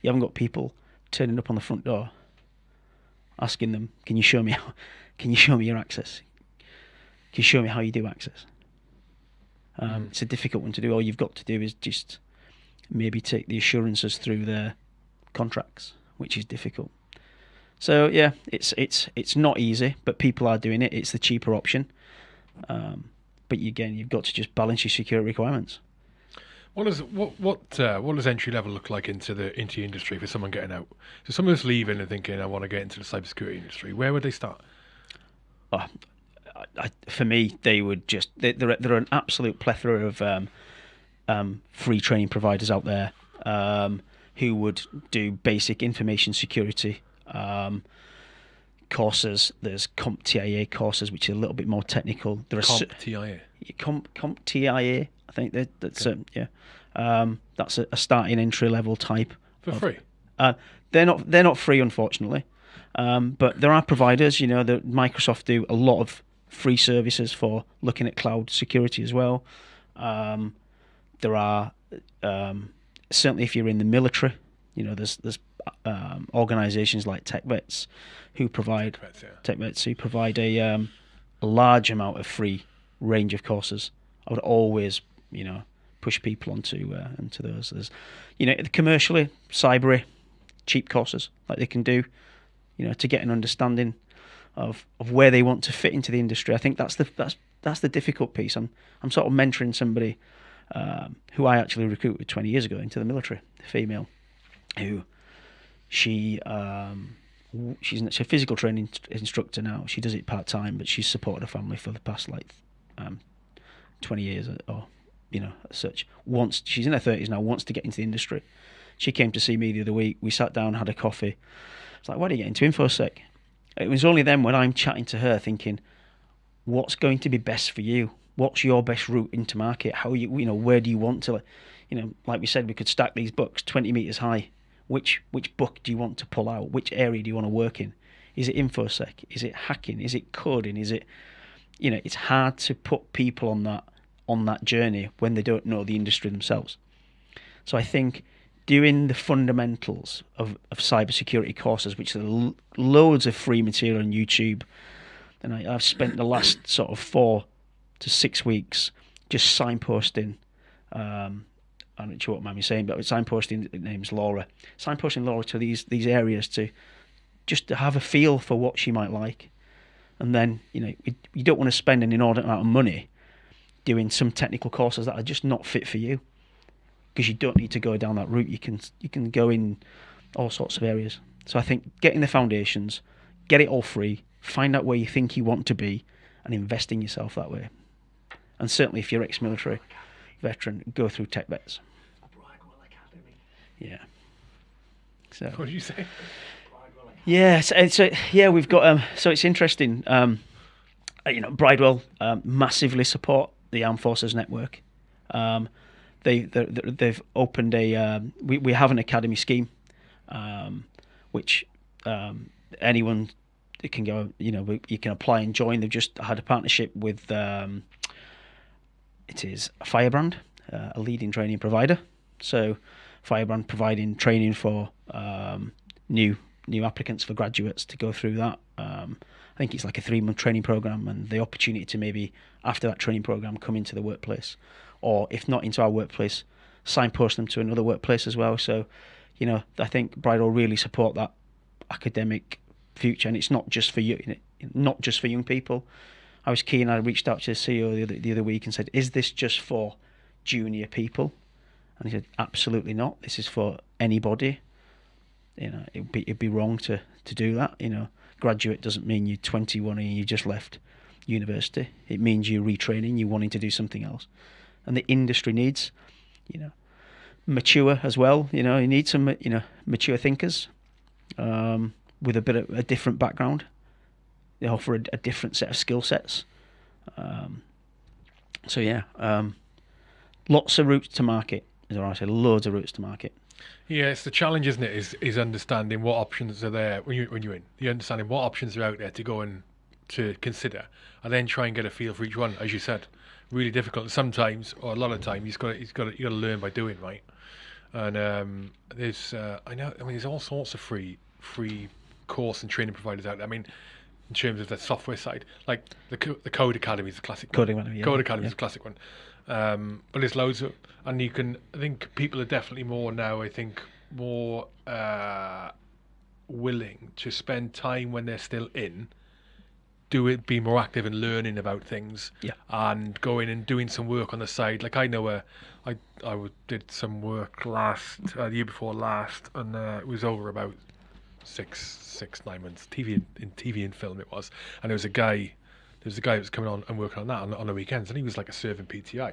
you haven't got people turning up on the front door asking them, Can you show me how, can you show me your access? Can you show me how you do access? Um, It's a difficult one to do. All you've got to do is just maybe take the assurances through their contracts which is difficult. So yeah, it's it's it's not easy, but people are doing it. It's the cheaper option. Um, but again, you've got to just balance your security requirements. What does what what uh, what does entry level look like into the into the industry for someone getting out? So someone who's leaving and thinking I want to get into the cybersecurity industry. Where would they start? Oh, I, for me, they would just they, there. Are, there are an absolute plethora of um, um, free training providers out there um, who would do basic information security um, courses. There's CompTIA courses, which are a little bit more technical. There are Comp cer- TIA. Comp, CompTIA. I think that, that's um, yeah. Um, that's a, a starting entry level type. For of- free. Uh, they're not they're not free, unfortunately, um, but there are providers. You know, that Microsoft do a lot of free services for looking at cloud security as well. Um, there are um, certainly if you're in the military, you know, there's there's um, organisations like TechVets who provide. TechVets who provide a um, a large amount of free range of courses. I would always, you know, push people onto uh, into those. There's, you know, commercially, Cybrary, cheap courses like they can do, you know, to get an understanding of of where they want to fit into the industry. I think that's the that's that's the difficult piece. I'm I'm sort of mentoring somebody um, who I actually recruited 20 years ago into the military, a female, who she um, she's, a physical training instructor now. She does it part time, but she's supported her family for the past like um, 20 years or, or you know such. Wants she's in her 30s now. Wants to get into the industry. She came to see me the other week. We sat down, had a coffee. It's like, why do you get into infosec? It was only then when I'm chatting to her, thinking, what's going to be best for you? What's your best route into market? How you you know where do you want to, you know, like we said, we could stack these books 20 meters high. Which which book do you want to pull out? Which area do you want to work in? Is it infosec? Is it hacking? Is it coding? Is it you know, it's hard to put people on that on that journey when they don't know the industry themselves. So I think doing the fundamentals of, of cybersecurity courses, which are lo- loads of free material on YouTube, and I, I've spent the last sort of four to six weeks just signposting. Um, I'm not sure what Mammy's saying, but signposting the name's Laura. Signposting Laura to these these areas to just to have a feel for what she might like, and then you know you don't want to spend an inordinate amount of money doing some technical courses that are just not fit for you because you don't need to go down that route. You can you can go in all sorts of areas. So I think getting the foundations, get it all free, find out where you think you want to be, and invest in yourself that way. And certainly, if you're ex-military veteran, go through TechVets. Yeah. So What did you say? Yeah, so, so yeah, we've got um, so it's interesting. Um, you know, Bridewell um, massively support the Armed Forces Network. Um, they they they've opened a um, we we have an academy scheme, um, which um, anyone can go. You know, you can apply and join. They've just had a partnership with. Um, it is Firebrand, uh, a leading training provider. So, Firebrand providing training for um, new new applicants for graduates to go through that. Um, I think it's like a three month training program, and the opportunity to maybe after that training program come into the workplace, or if not into our workplace, signpost them to another workplace as well. So, you know, I think Bridewell really support that academic future, and it's not just for you, not just for young people. I was keen. I reached out to the CEO the other, the other week and said, "Is this just for junior people?" And he said, "Absolutely not. This is for anybody. You know, it'd be it'd be wrong to to do that. You know, graduate doesn't mean you're 21 and you just left university. It means you're retraining, you're wanting to do something else, and the industry needs, you know, mature as well. You know, you need some you know mature thinkers um, with a bit of a different background. They offer a, a different set of skill sets. Um, so yeah, um, lots of routes to market. Is what I say. Loads of routes to market. Yeah, it's the challenge, isn't it? Is is understanding what options are there when you when you're in. You understanding what options are out there to go and to consider, and then try and get a feel for each one. As you said, really difficult. Sometimes, or a lot of time, you've got to, you've got to, you got to learn by doing, right? And um, there's uh, I know I mean there's all sorts of free free course and training providers out there. I mean, in terms of the software side, like the the Codecademy is a classic. one. Coding Academy, yeah, Codecademy is a classic one. Um, but there's loads of, and you can. I think people are definitely more now. I think more uh, willing to spend time when they're still in, do it, be more active and learning about things, Yeah. and going and doing some work on the side. Like I know, uh, I I did some work last uh, the year before last, and uh, it was over about six six nine months. TV in TV and film it was, and there was a guy. There was a guy that was coming on and working on that on, on the weekends, and he was like a serving PTI,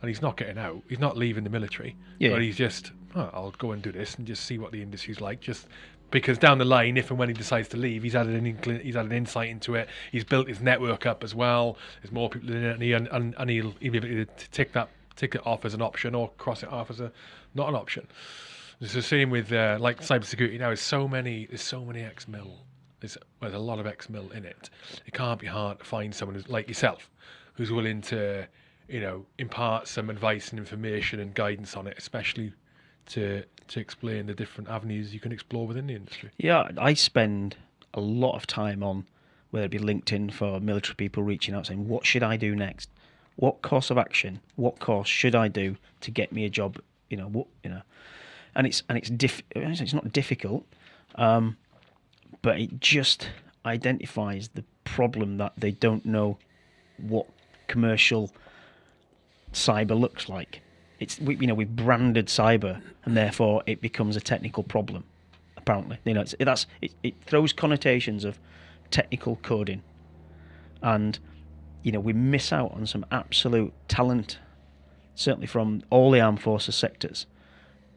and he's not getting out. He's not leaving the military, Yeah. but he's just, oh, I'll go and do this and just see what the industry's like. Just because down the line, if and when he decides to leave, he's added an incl- he's added insight into it. He's built his network up as well. There's more people in it, and, he, and, and, and he'll, he'll be able to tick that tick it off as an option or cross it off as a not an option. It's the same with uh, like cybersecurity now. There's so many. There's so many ex mil. There's, there's a lot of ex mil in it. It can't be hard to find someone who's like yourself, who's willing to, you know, impart some advice and information and guidance on it, especially to to explain the different avenues you can explore within the industry. Yeah, I spend a lot of time on whether it be LinkedIn for military people reaching out saying, "What should I do next? What course of action? What course should I do to get me a job?" You know, what you know, and it's and it's diff- it's not difficult, um, but it just identifies the problem that they don't know what commercial cyber looks like. It's we, you know we've branded cyber, and therefore it becomes a technical problem. Apparently, you know it's, that's it, it throws connotations of technical coding, and you know we miss out on some absolute talent, certainly from all the armed forces sectors,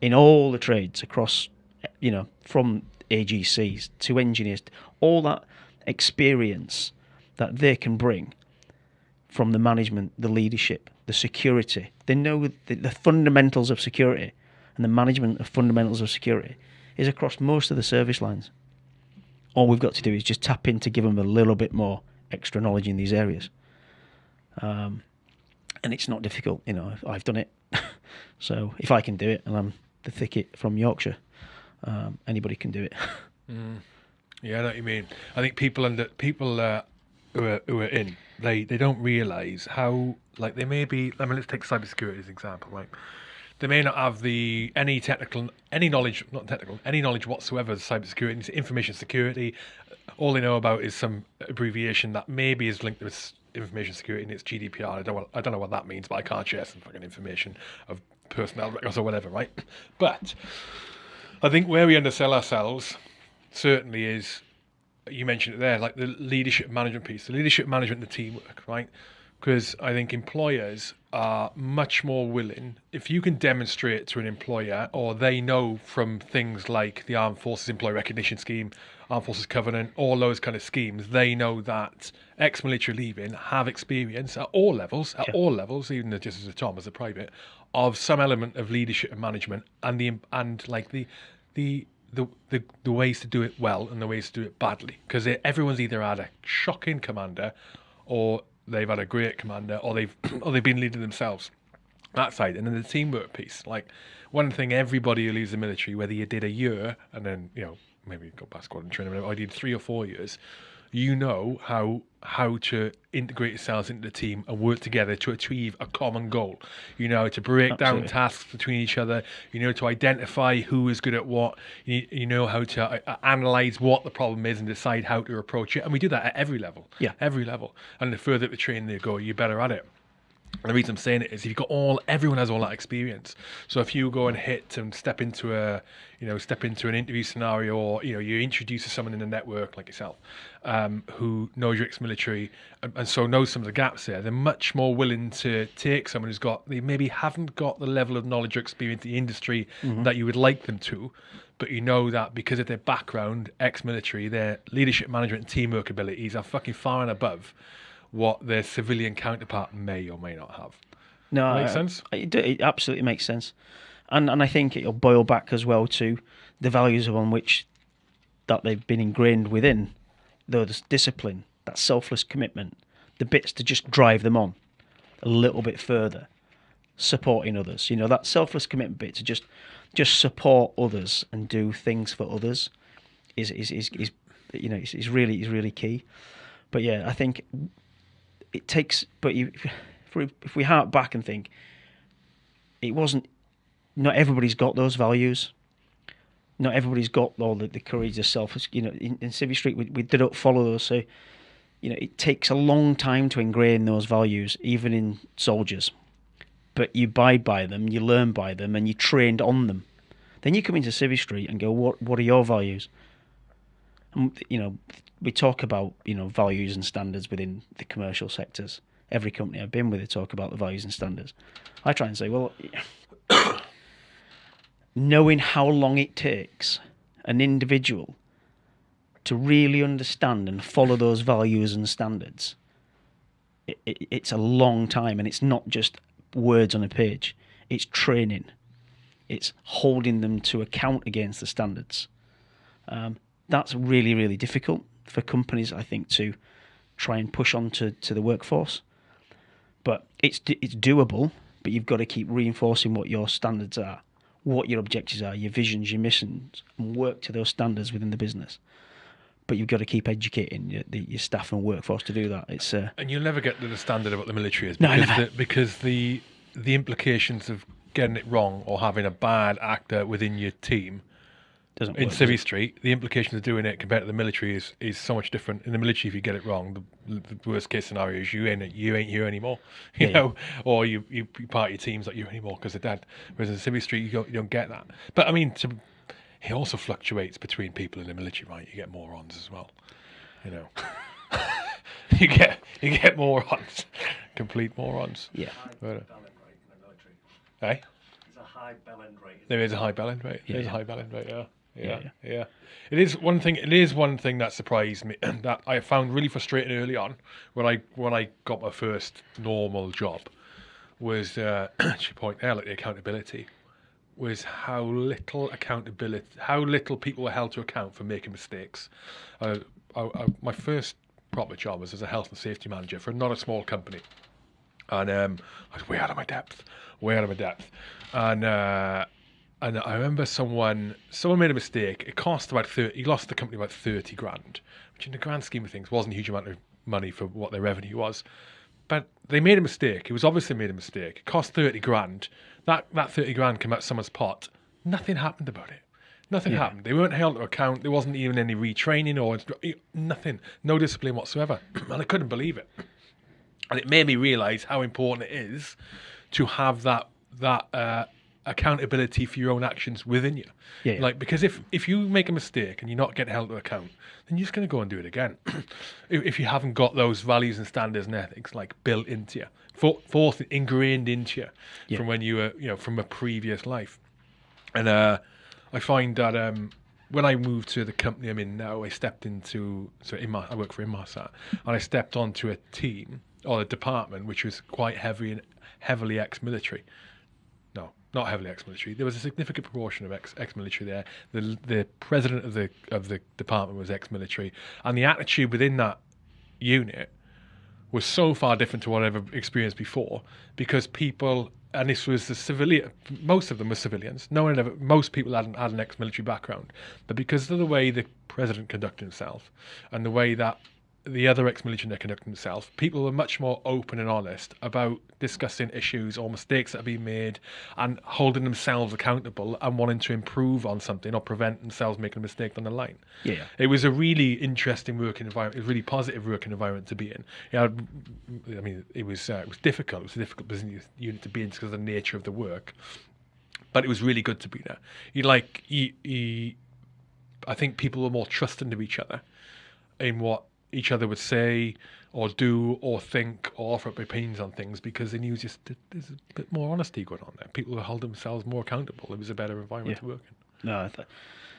in all the trades across, you know, from AGCs to engineers, all that experience that they can bring from the management, the leadership, the security. They know the, the fundamentals of security and the management of fundamentals of security is across most of the service lines. All we've got to do is just tap in to give them a little bit more extra knowledge in these areas. Um, and it's not difficult, you know, I've, I've done it. so if I can do it and I'm the thicket from Yorkshire, um, anybody can do it. Yeah, I know what you mean. I think people under people uh, who are who are in they they don't realise how like they may be. I mean, let's take cybersecurity as an example. Like they may not have the any technical any knowledge, not technical, any knowledge whatsoever of cybersecurity, information security. All they know about is some abbreviation that maybe is linked with information security and it's GDPR. I don't I don't know what that means, but I can't share some fucking information of personnel records or whatever, right? But I think where we undersell ourselves certainly is you mentioned it there, like the leadership management piece, the leadership management, the teamwork, right? Because I think employers are much more willing if you can demonstrate to an employer, or they know from things like the Armed Forces Employee Recognition Scheme, Armed Forces Covenant, all those kind of schemes. They know that ex-military leaving have experience at all levels, at all levels, even just as a Tom as a private, of some element of leadership and management, and the and like the the the, the the ways to do it well and the ways to do it badly. Because everyone's either had a shocking commander or they've had a great commander or they've or they've been leading themselves that side. And then the teamwork piece like one thing everybody who leaves the military whether you did a year and then you know maybe go back squad and training I did three or four years you know how how to integrate yourselves into the team and work together to achieve a common goal. You know to break Absolutely. down tasks between each other. You know to identify who is good at what. You, you know how to uh, uh, analyze what the problem is and decide how to approach it. And we do that at every level. Yeah. every level. And the further the training you go, you're better at it. And the reason I'm saying it is you've got all everyone has all that experience. So if you go and hit and step into a you know step into an interview scenario or you know you introduce to someone in the network like yourself um, who knows your ex-military and, and so knows some of the gaps there, they're much more willing to take someone who's got they maybe haven't got the level of knowledge or experience in the industry that you would like them to. But you know that because of their background, ex-military, their leadership management and teamwork abilities are fucking far and above what their civilian counterpart may or may not have. No, Makes I- sense? It, it absolutely makes sense, and and I think it'll boil back as well to the values on which that they've been ingrained within, those discipline, that selfless commitment, the bits to just drive them on a little bit further, supporting others. You know that selfless commitment bit to just just support others and do things for others is is is, is you know is, is really is really key. But yeah, I think it takes. But you, if we, if we hark back and think, it wasn't. Not everybody's got those values. not everybody's got all the, the courage of self. You know, in, in Civvy Street, we, we don't follow those. So, you know, it takes a long time to ingrain those values, even in soldiers. But you abide by them, you learn by them, and you trained on them. Then you come into Civvy Street and go, what What are your values? You know, we talk about you know values and standards within the commercial sectors. Every company I've been with, they talk about the values and standards. I try and say, well, knowing how long it takes an individual to really understand and follow those values and standards, it, it, it's a long time, and it's not just words on a page. It's training. It's holding them to account against the standards. Um, that's really, really difficult for companies, I think, to try and push on to, to the workforce. But it's it's doable, but you've got to keep reinforcing what your standards are, what your objectives are, your visions, your missions, and work to those standards within the business. But you've got to keep educating your, the, your staff and workforce to do that. It's uh, And you'll never get to the standard of what the military is No, because never. the, because the the implications of getting it wrong or having a bad actor within your team doesn't in work. Civvy? Street, the implications of doing it compared to the military is, is so much different. In the military, if you get it wrong, the, the worst case scenario is you ain't you ain't here anymore, you Yeah, know, or you you you part of your team's not you anymore because they're dead. Whereas in Civvy Street, you don't you don't get that. But I mean, to, it also fluctuates between people in the military, right? You get morons as well, you know. you get you get morons, complete morons. Yeah. High Right. bell rate in the military. Eh? There's a high bell end rate. There is a high bell end rate. Yeah, There's a high bell end rate. Yeah. Yeah, Yeah, yeah, It is one thing. It is one thing that surprised me that I found really frustrating early on when I when I got my first normal job was uh, she point there like the accountability was how little accountability, how little people were held to account for making mistakes. Uh, I, I, my first proper job was as a health and safety manager for not a small company and um, I was way out of my depth, way out of my depth, and uh, and I remember someone someone made a mistake. It cost about thirty. He lost the company about thirty grand, which in the grand scheme of things wasn't a huge amount of money for what their revenue was. But they made a mistake. It was obviously made a mistake. It cost thirty grand. That that thirty grand came out someone's pot. Nothing happened about it. Nothing happened. They weren't held to account. There wasn't even any retraining or nothing. No discipline whatsoever. and I couldn't believe it and it made me realize how important it is to have that that uh, accountability for your own actions within you. Yeah, yeah. Like because if if you make a mistake and you're not getting held to account, then you're just going to go and do it again. if, if you haven't got those values and standards and ethics like built into you, for, ingrained into you Yeah. from when you were you know from a previous life, and uh, I find that um, when I moved to the company I'm in now, I stepped into so Inmar, I work for Inmarsat, and I stepped onto a team or a department which was quite heavy and heavily ex-military. No, not heavily ex-military. There was a significant proportion of ex ex-military there. The the president of the of the department was ex-military, and the attitude within that unit was so far different to what I've ever experienced before because people and this was the civilian most of them were civilians no one ever most people hadn't had an ex-military background but because of the way the president conducted himself and the way that the other ex-military conducted himself people were much more open and honest about discussing issues or mistakes that have been made and holding themselves accountable and wanting to improve on something or prevent themselves making a mistake down the line Yeah, yeah. it was a really interesting working environment. It was a really positive working environment to be in. Yeah, I mean, it was uh, it was difficult. It was a difficult business unit to be in because of the nature of the work, but it was really good to be there. You like you, you, I think people were more trusting of each other in what each other would say or do or think or offer up opinions on things because they knew just there's a bit more honesty going on there. People who held themselves more accountable. It was a better environment Yeah. to work in. No, th-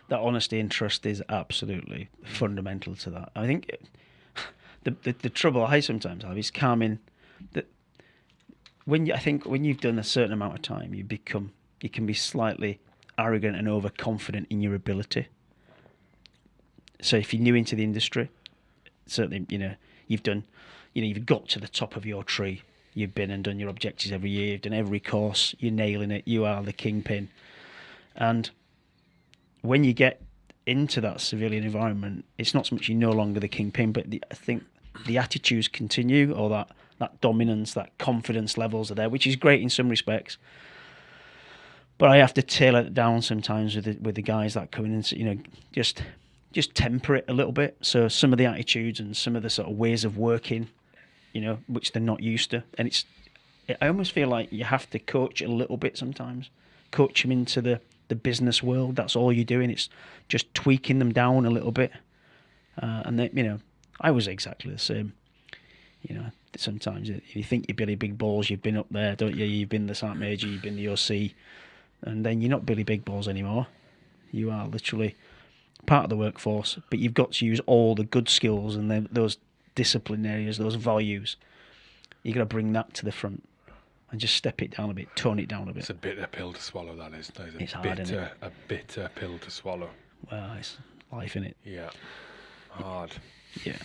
that honesty and trust is absolutely fundamental to that. I think it, the, the the trouble I sometimes have is calming that when you, I think when you've done a certain amount of time, you become you can be slightly arrogant and overconfident in your ability. So if you're new into the industry, certainly you know you've done, you know you've got to the top of your tree. You've been and done your objectives every year. You've done every course. You're nailing it. You are the kingpin, and when you get into that civilian environment, it's not so much you're no longer the kingpin, but the, I think the attitudes continue, or that that dominance, that confidence levels are there, which is great in some respects. but I have to tailor it down sometimes with the, with the guys that come in and you know just just temper it a little bit. So some of the attitudes and some of the sort of ways of working, you know, which they're not used to, and it's I almost feel like you have to coach a little bit sometimes, coach them into the the business world. That's all you're doing. It's just tweaking them down a little bit, uh, and they, you know, I was exactly the same. You know, sometimes you think you're Billy Big Balls, you've been up there, don't you? You've been the Sergeant Major, you've been the OC, and then you're not Billy Big Balls anymore. You are literally part of the workforce, but you've got to use all the good skills and then those discipline areas, those values. You've got to bring that to the front and just step it down a bit, tone it down a bit. It's a bitter pill to swallow, that is. That is a It's hard, bitter, it? a bitter pill to swallow. Well, it's life in it. Yeah. Hard. Yeah.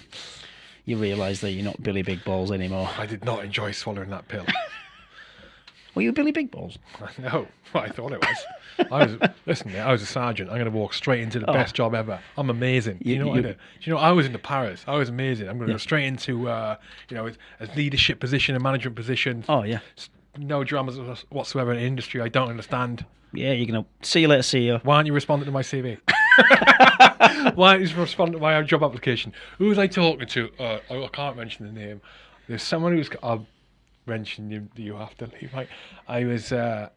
You realise that you're not Billy Big Balls anymore. I did not enjoy swallowing that pill. Were you Billy Big Balls? no, I thought it was. I was listen, I was a sergeant. I'm going to walk straight into the Oh. best job ever. I'm amazing. You, You- know what you- I did? Do you know I was into Paris. I was amazing. I'm going to go straight into uh, you know a leadership position, a management position. Oh, yeah. No dramas whatsoever in the industry. I don't understand. Yeah, you're going to see you later, CEO. Why aren't you responding to my CV? Why aren't you responding to my job application? Who was I talking to? Uh, I can't mention the name. There's someone who's. I'll mention you. You have to leave. Right? I was. Uh,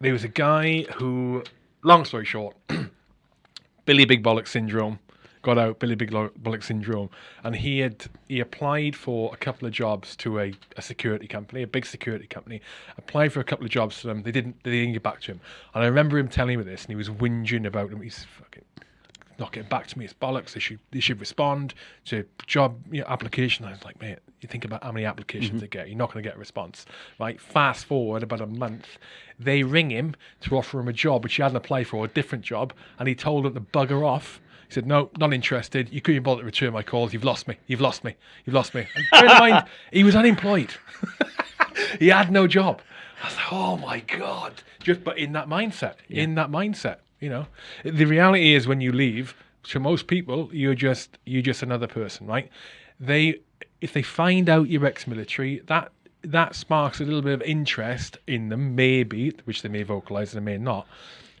there was a guy who. Long story short, Billy Big Bollock syndrome. Got out Billy Big Bollock syndrome, and he had he applied for a couple of jobs to a, a security company, a big security company. Applied for a couple of jobs to them. They didn't. They didn't get back to him. And I remember him telling me this, and he was whinging about them. He's fucking not getting back to me. It's bollocks. They should they should respond to job you know, application. I was like, mate, you think about how many applications mm-hmm. they get. You're not going to get a response, right? Fast forward about a month, they ring him to offer him a job which he hadn't applied for, a different job, and he told them to bugger off. He said, "No, not interested. You couldn't bother to return my calls. You've lost me. You've lost me. You've lost me." And bear in mind, he was unemployed. he had no job. I was like, "Oh my god!" Just but in that mindset, in that mindset, you know, the reality is when you leave, to most people, you're just you're just another person, right? They if they find out you're ex-military, that that sparks a little bit of interest in them, maybe, which they may vocalize and they may not,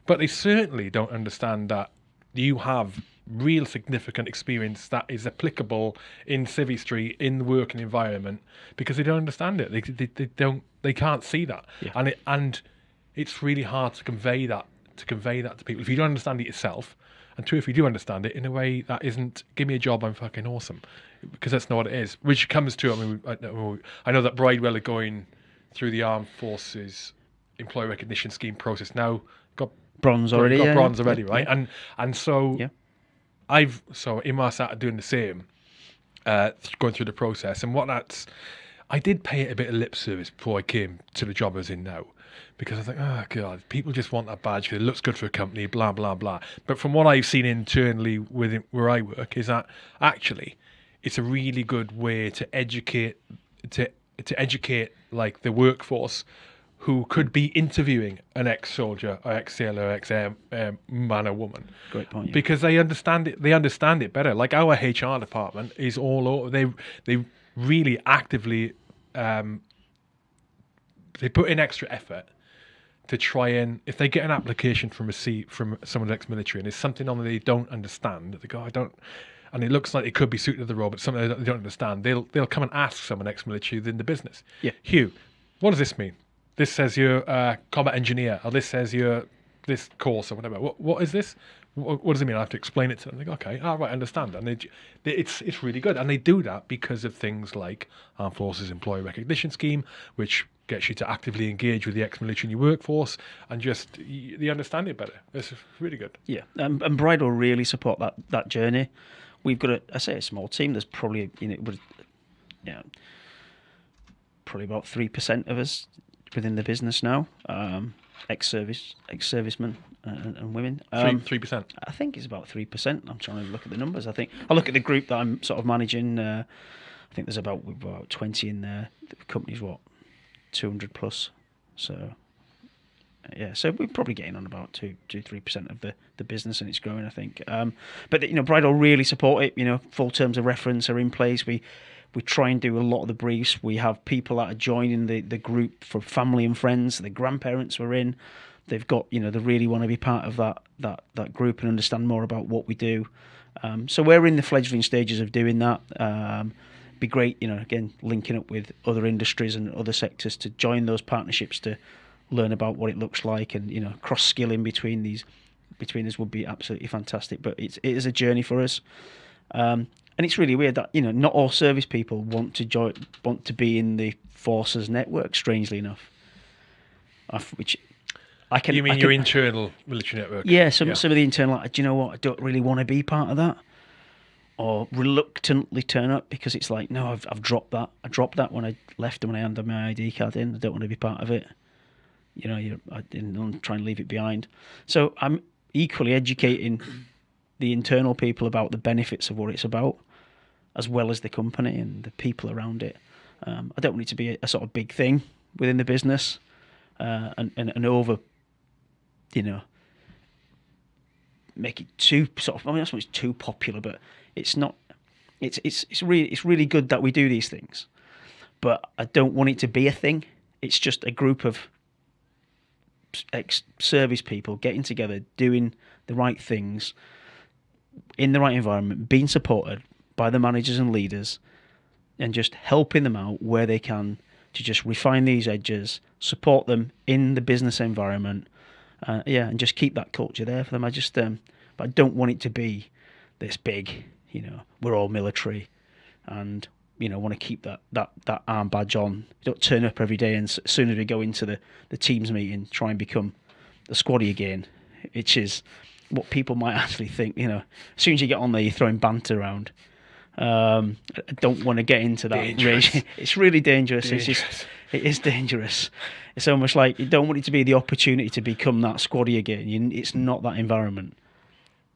but they certainly don't understand that you have real significant experience that is applicable in Civvy Street in the working environment because they don't understand it. They, they, they don't they can't see that. And it and it's really hard to convey that to convey that to people if you don't understand it yourself and two if you do understand it in a way that isn't give me a job i'm fucking awesome because that's not what it is which comes to i mean i know, I know that bridewell are going through the armed forces employee recognition scheme process now got Bronze already. got yeah, bronze yeah, already, yeah. right? And and so Yeah. I've so Inmarsat are doing the same, uh, going through the process. And what that's, I did pay it a bit of lip service before I came to the job I was in now, because I think, oh god, people just want that badge because it looks good for a company, blah blah blah. But from what I've seen internally within where I work, is that actually, it's a really good way to educate to to educate like the workforce who could be interviewing an ex-soldier or ex-sailor, ex-man or woman Great point. yeah. because they understand it. They understand it better. Like our HR department is all over. They they really actively um, they put in extra effort to try and if they get an application from a C from someone ex-military and there's something on there they don't understand, they go, I don't. And it looks like it could be suited to the role, but something they don't understand. They'll they'll come and ask someone ex-military within the business. Yeah. Hugh, what does this mean? This says you're a combat engineer, or this says you're this course or whatever. What what is this? What, what does it mean? I have to explain it to them. They go, okay, all right, I understand. And they, they, it's it's really good, and they do that because of things like Armed Forces Employee Recognition Scheme, which gets you to actively engage with the ex-military in your workforce, and just they understand it better. It's really good. Yeah, um, and Bridewell really support that that journey. We've got a, I say a small team. There's probably you know, would, you know probably about three percent of us within the business now, um, ex-service, ex-servicemen and, and women. Three Um, three percent. I think it's about three percent. I'm trying to look at the numbers. I think I look at the group that I'm sort of managing. Uh, I think there's about about twenty in there. The company's what two hundred plus. So yeah, so we're probably getting on about two, two, three percent of the, the business, and it's growing. I think. Um, but you know, Bridewell really support it. You know, full terms of reference are in place. We We try and do a lot of the briefs. We have people that are joining the, the group for family and friends. The grandparents were in. They've got, you know, they really want to be part of that that that group and understand more about what we do. Um, so we're in the fledgling stages of doing that. Um, be great, you know, again, linking up with other industries and other sectors to join those partnerships to learn about what it looks like and you know cross skilling between these between us would be absolutely fantastic. But it's it is a journey for us, um, and it's really weird that you know not all service people want to join want to be in the forces network. Strangely enough, I've, which I can. You mean I your internal military network? yeah, some some of the internal. like, Do you know what? I don't really want to be part of that, or reluctantly turn up because it's like, no, I've I've dropped that. I dropped that when I left and when I handed my ID card in. I don't want to be part of it. You know, you I didn't try and leave it behind. So I'm equally educating the internal people about the benefits of what it's about, as well as the company and the people around it. Um, I don't want it to be a, a sort of big thing within the business, uh, and, and and over, you know, make it too sort of. I mean, that's it's too popular, but it's not. It's it's it's really it's really good that we do these things, but I don't want it to be a thing. It's just a group of ex service people getting together, doing the right things in the right environment, being supported by the managers and leaders, and just helping them out where they can to just refine these edges, support them in the business environment, uh, yeah, and just keep that culture there for them. I just, um, but I don't want it to be this big. You know, we're all military, and you know, want to keep that that that arm badge on. You don't turn up every day, and as soon as we go into the the teams meeting, try and become the squaddy again, which is what people might actually think. You know, as soon as you get on there, you're throwing banter around. Um, I don't want to get into that Dangerous. It's really dangerous. It's Dangerous. just, it is dangerous. It's almost like you don't want it to be the opportunity to become that squaddy again. You, it's not that environment.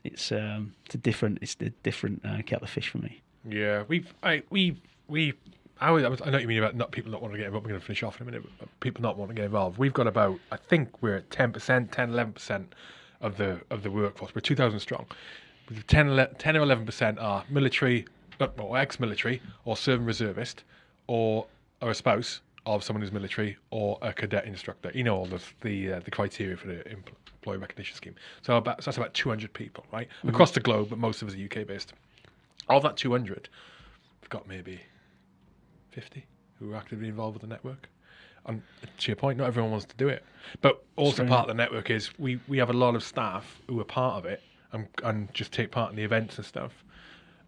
It's um, it's a different, it's a different uh, kettle of fish for me. Yeah, we've I we we I, was, I know what you mean about not people not wanting to get involved. We're going to finish off in a minute. People not wanting to get involved. We've got about I think we're at ten percent, 10 11 percent of the of the workforce. We're two thousand strong. With 10, 11 10 or eleven percent are military, or ex-military, or serving reservist, or are a spouse of someone who's military, or a cadet instructor. You know all the the uh, the criteria for the empl- employee recognition scheme. So about so that's about two hundred people, right, across the globe, but most of us are UK based. Of that two hundred, we've got maybe 50 who are actively involved with the network. And to your point, not everyone wants to do it. But also Strange. part of the network is we, we have a lot of staff who are part of it and, and just take part in the events and stuff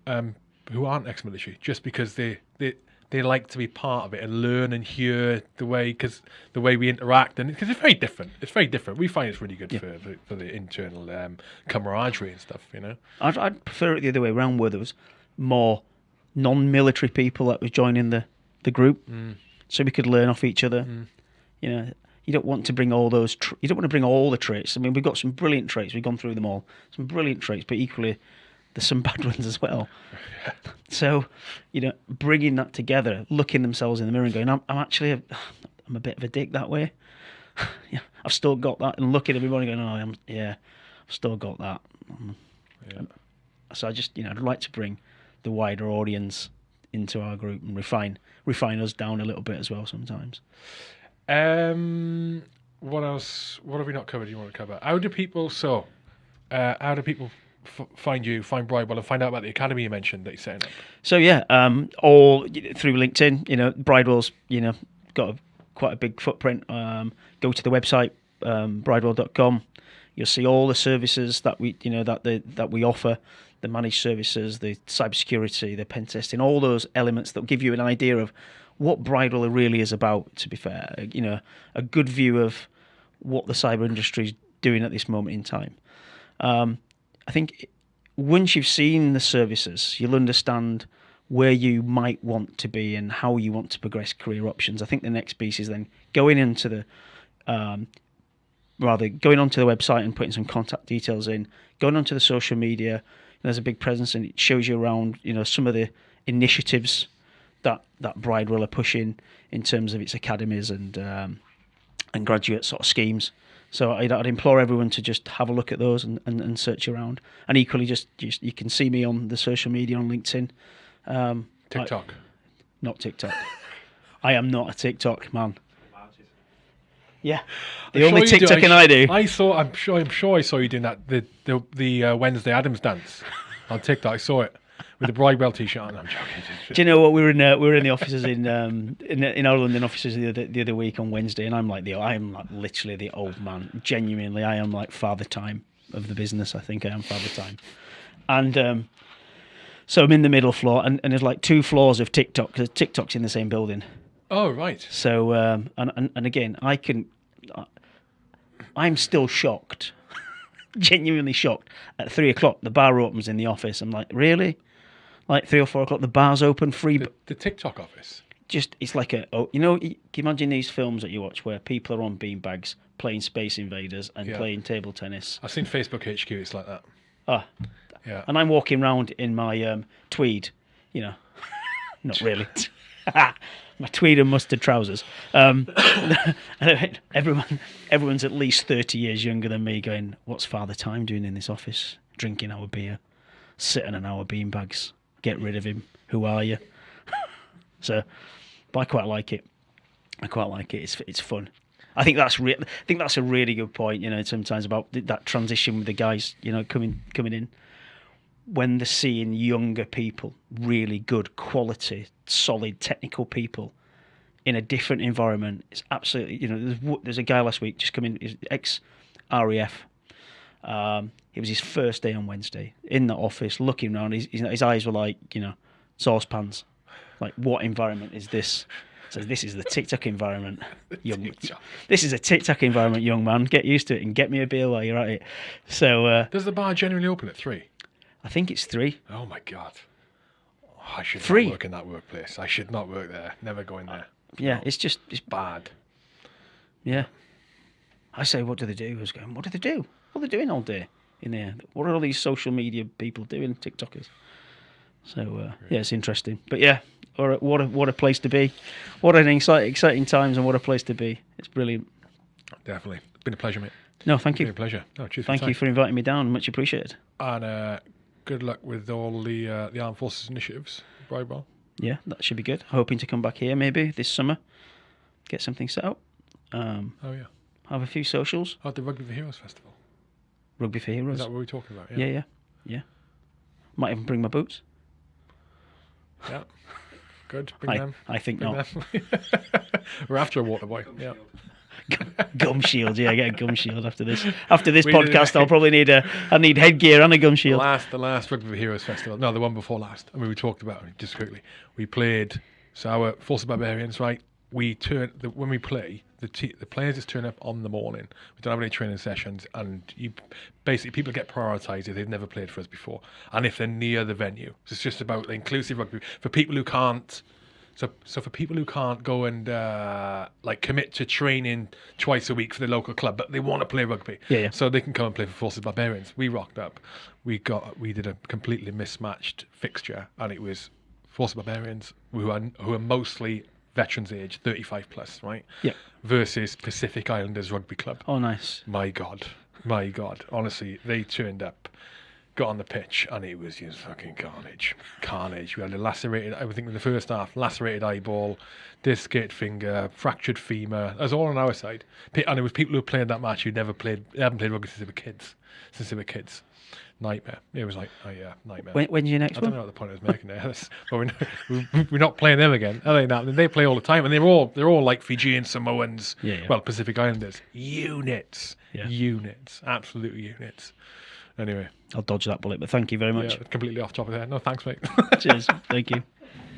um, who aren't ex-military just because they, they they like to be part of it and learn and hear the way because the way we interact and because it's very different. It's very different. We find it's really good for, for for the internal um, camaraderie and stuff. You know. I'd, I'd prefer it the other way around, where there was more non-military people that was joining the the group, so we could learn off each other. You know, you don't want to bring all those. Tr- you don't want to bring all the traits. I mean, we've got some brilliant traits. We've gone through them all. Some brilliant traits, but equally, there's some bad ones as well. So, you know, bringing that together, looking themselves in the mirror and going, "I'm, I'm actually, a, I'm a bit of a dick that way." yeah, I've still got that, and looking at everybody going, "Oh, I'm, yeah, I've still got that." Yeah. So I just, you know, I'd like to bring the wider audience into our group and refine refine us down a little bit as well sometimes. Um, what else? What have we not covered? You want to cover? How do people? So, uh, how do people f- find you, find Bridewell, and find out about the academy you mentioned that you're setting up? So yeah, um, all through LinkedIn. You know, Bridewell's, you know, got a, quite a big footprint. Um, go to the website um, bridewell.com. You'll see all the services that we, you know, that the that we offer, the managed services, the cybersecurity, the pen testing, all those elements that give you an idea of what Bridewell really is about. To be fair, you know, a good view of what the cyber industry is doing at this moment in time. Um, I think once you've seen the services, you'll understand where you might want to be and how you want to progress career options. I think the next piece is then going into the um, rather going onto the website and putting some contact details in, going onto the social media. There's a big presence and it shows you around, you know, some of the initiatives that that Bridewell are pushing in terms of its academies and um, and graduate sort of schemes. So I'd, I'd implore everyone to just have a look at those and, and, and search around. And equally, just, just you can see me on the social media on LinkedIn. Um, I- TikTok. not TikTok. I am not a TikTok man. Yeah, the I'm only sure you do. TikToking I do. I saw. I'm sure. I'm sure I saw you doing that. The the the uh, Wednesday Addams dance on TikTok. I saw it with a the Bridewell t-shirt on. I'm joking. Do you know what we were in? Uh, we were in the offices in um, in, in our London offices the other the other week on Wednesday, and I'm like the I am like literally the old man. Genuinely, I am like father time of the business. I think I am father time, and um, so I'm in the middle floor, and, and there's like two floors of TikTok because TikTok's in the same building. Oh right. So um, and, and and again, I can. I'm still shocked, genuinely shocked. At three o'clock, the bar opens in the office. I'm like, really? Like three or four o'clock, the bar's open, free. The, the TikTok office. just it's like a oh you know you can you imagine these films that you watch where people are on beanbags playing Space Invaders and Yeah. playing table tennis. I've seen Facebook HQ. It's like that. Ah, Yeah. and I'm walking around in my um, tweed, you know, not really, my tweed and mustard trousers. Um, everyone, everyone's at least thirty years younger than me. Going, what's Father Time doing in this office? Drinking our beer, sitting on our beanbags. Get rid of him. Who are you? so, but I quite like it. I quite like it. It's it's fun. I think that's re- I think that's a really good point. You know, sometimes about th- that transition with the guys. You know, coming coming in when they're seeing younger people, really good quality, solid technical people in a different environment. It's absolutely you know. There's there's a guy last week just coming ex RAF. Um, it was his first day on Wednesday in the office, looking around. His, his, eyes were like you know saucepans. Like what environment is this? So this is the TikTok environment, young. This is a TikTok environment, young man. Get used to it and get me a beer while you're at it. So uh, Does the bar generally open at three? I think it's three. Oh my god. Oh, I should Three. not work in that workplace. I should not work there. Never go in there. Yeah, it's just it's Bad. yeah. I say, what do they do? I was going, what do they do? What are they doing all day in there? What are all these social media people doing? TikTokers. So uh, yeah, it's interesting. But yeah, or what a what a place to be. What an exciting exciting times and what a place to be. It's brilliant. Definitely. It's been a pleasure, mate. No, thank Been a you. pleasure. No, cheers Thank your you for inviting me down. Much appreciated. And uh, good luck with all the uh, the armed forces initiatives, Bridewell. Yeah, that should be good. Hoping to come back here maybe this summer, get something set up, um, Oh yeah. have a few socials. Oh, the Rugby for Heroes Festival. Rugby for Heroes. Is Heroes. that what we're talking about? Yeah, yeah, yeah. Might even bring my boots. Yeah. Good. Bring I, them. I think Bring not. them. we're after a water boy. Yeah. gum shield, yeah, I get a gum shield after this. After this We podcast, I'll probably need a. I need headgear and a gum The shield. last, the last Rugby for Heroes Festival. No, the one before last. I mean, we talked about it just quickly. We played. So our Forces Barbarians, right? We turn the, when we play. The te- the players just turn up on the morning. We don't have any training sessions, and you basically people get prioritised if they've never played for us before, and if they're near the venue. So it's just about the inclusive rugby for people who can't. So, so for people who can't go and uh, like commit to training twice a week for the local club, but they want to play rugby, Yeah, yeah. so they can come and play for Forces Barbarians. We rocked up. We got we did a completely mismatched fixture, and it was Forces Barbarians who are who are mostly veterans age, thirty five plus, right? Yeah. Versus Pacific Islanders Rugby Club. Oh, nice. My God, my God! Honestly, they turned up, got on the pitch, and it was just fucking carnage, carnage. We had a lacerated, I think in the first half, lacerated eyeball, discate finger, fractured femur. That was all on our side. And it was people who played that match who never played, they haven't played rugby since they were kids, since they were kids. Nightmare. It was like, oh yeah, nightmare. When, when's your next I don't know what the point I was making there. But we're not, playing them again. Other than that, they play all the time, and they're all they're all like Fijian Samoans. Yeah, yeah. Well, Pacific Islanders units, Yeah. units, absolute units. Anyway, I'll dodge that bullet, but thank you very much. completely off topic there. No, thanks, mate. Cheers. Thank you.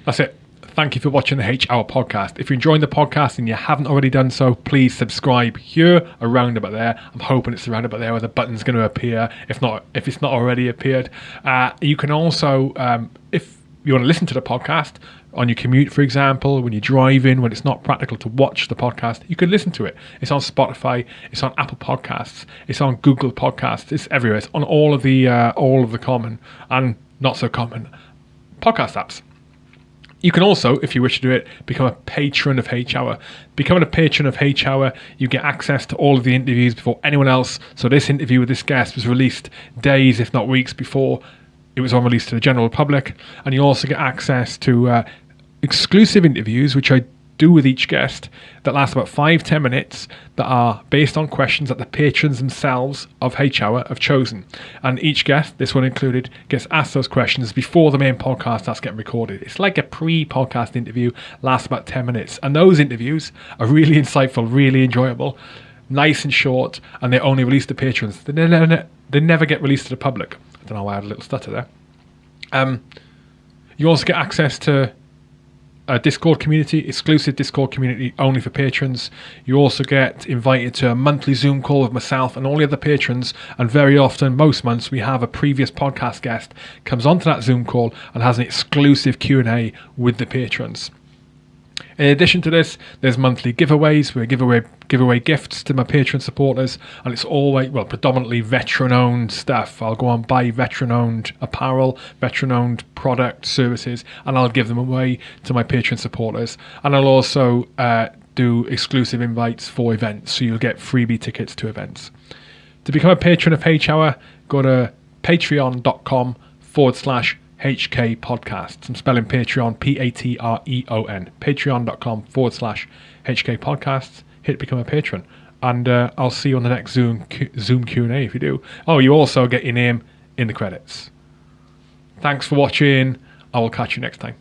That's it. Thank you for watching the H Hour podcast. If you're enjoying the podcast and you haven't already done so, please subscribe here, around about there. I'm hoping it's around about there where the button's going to appear. If not, if it's not already appeared, uh, you can also, um, if you want to listen to the podcast on your commute, for example, when you're driving, when it's not practical to watch the podcast, you can listen to it. It's on Spotify, it's on Apple Podcasts, it's on Google Podcasts, it's everywhere. It's on all of the uh, all of the common and not so common podcast apps. You can also, if you wish to do it, become a patron of H Hour. Becoming a patron of H Hour, you get access to all of the interviews before anyone else. So this interview with this guest was released days, if not weeks, before it was on release to the general public, and you also get access to uh, exclusive interviews, which I do with each guest, that last about five, ten minutes, that are based on questions that the patrons themselves of H Hour have chosen. And each guest, this one included, gets asked those questions before the main podcast starts getting recorded. It's like a pre podcast interview, lasts about 10 minutes. And those interviews are really insightful, really enjoyable, nice and short, and they're only release to patrons. They never, they never get released to the public. I don't know why I had a little stutter there. Um, you also get access to a Discord community, exclusive Discord community only for patrons. You also get invited to a monthly Zoom call with myself and all the other patrons. And very often, most months, we have a previous podcast guest comes onto that Zoom call and has an exclusive Q and A with the patrons. In addition to this, there's monthly giveaways where I give away give away gifts to my Patreon supporters, and it's always well predominantly veteran owned stuff. I'll go and buy veteran owned apparel, veteran owned product services, and I'll give them away to my Patreon supporters. And I'll also uh, do exclusive invites for events, so you'll get freebie tickets to events. To become a patron of H Hour, go to patreon.com forward slash HK Podcasts. I'm spelling Patreon, P A T R E O N. Patreon.com forward slash HK Podcasts. Hit become a patron. And uh, I'll see you on the next Zoom Q- Zoom Q&A if you do. Oh, you also get your name in the credits. Thanks for watching. I will catch you next time.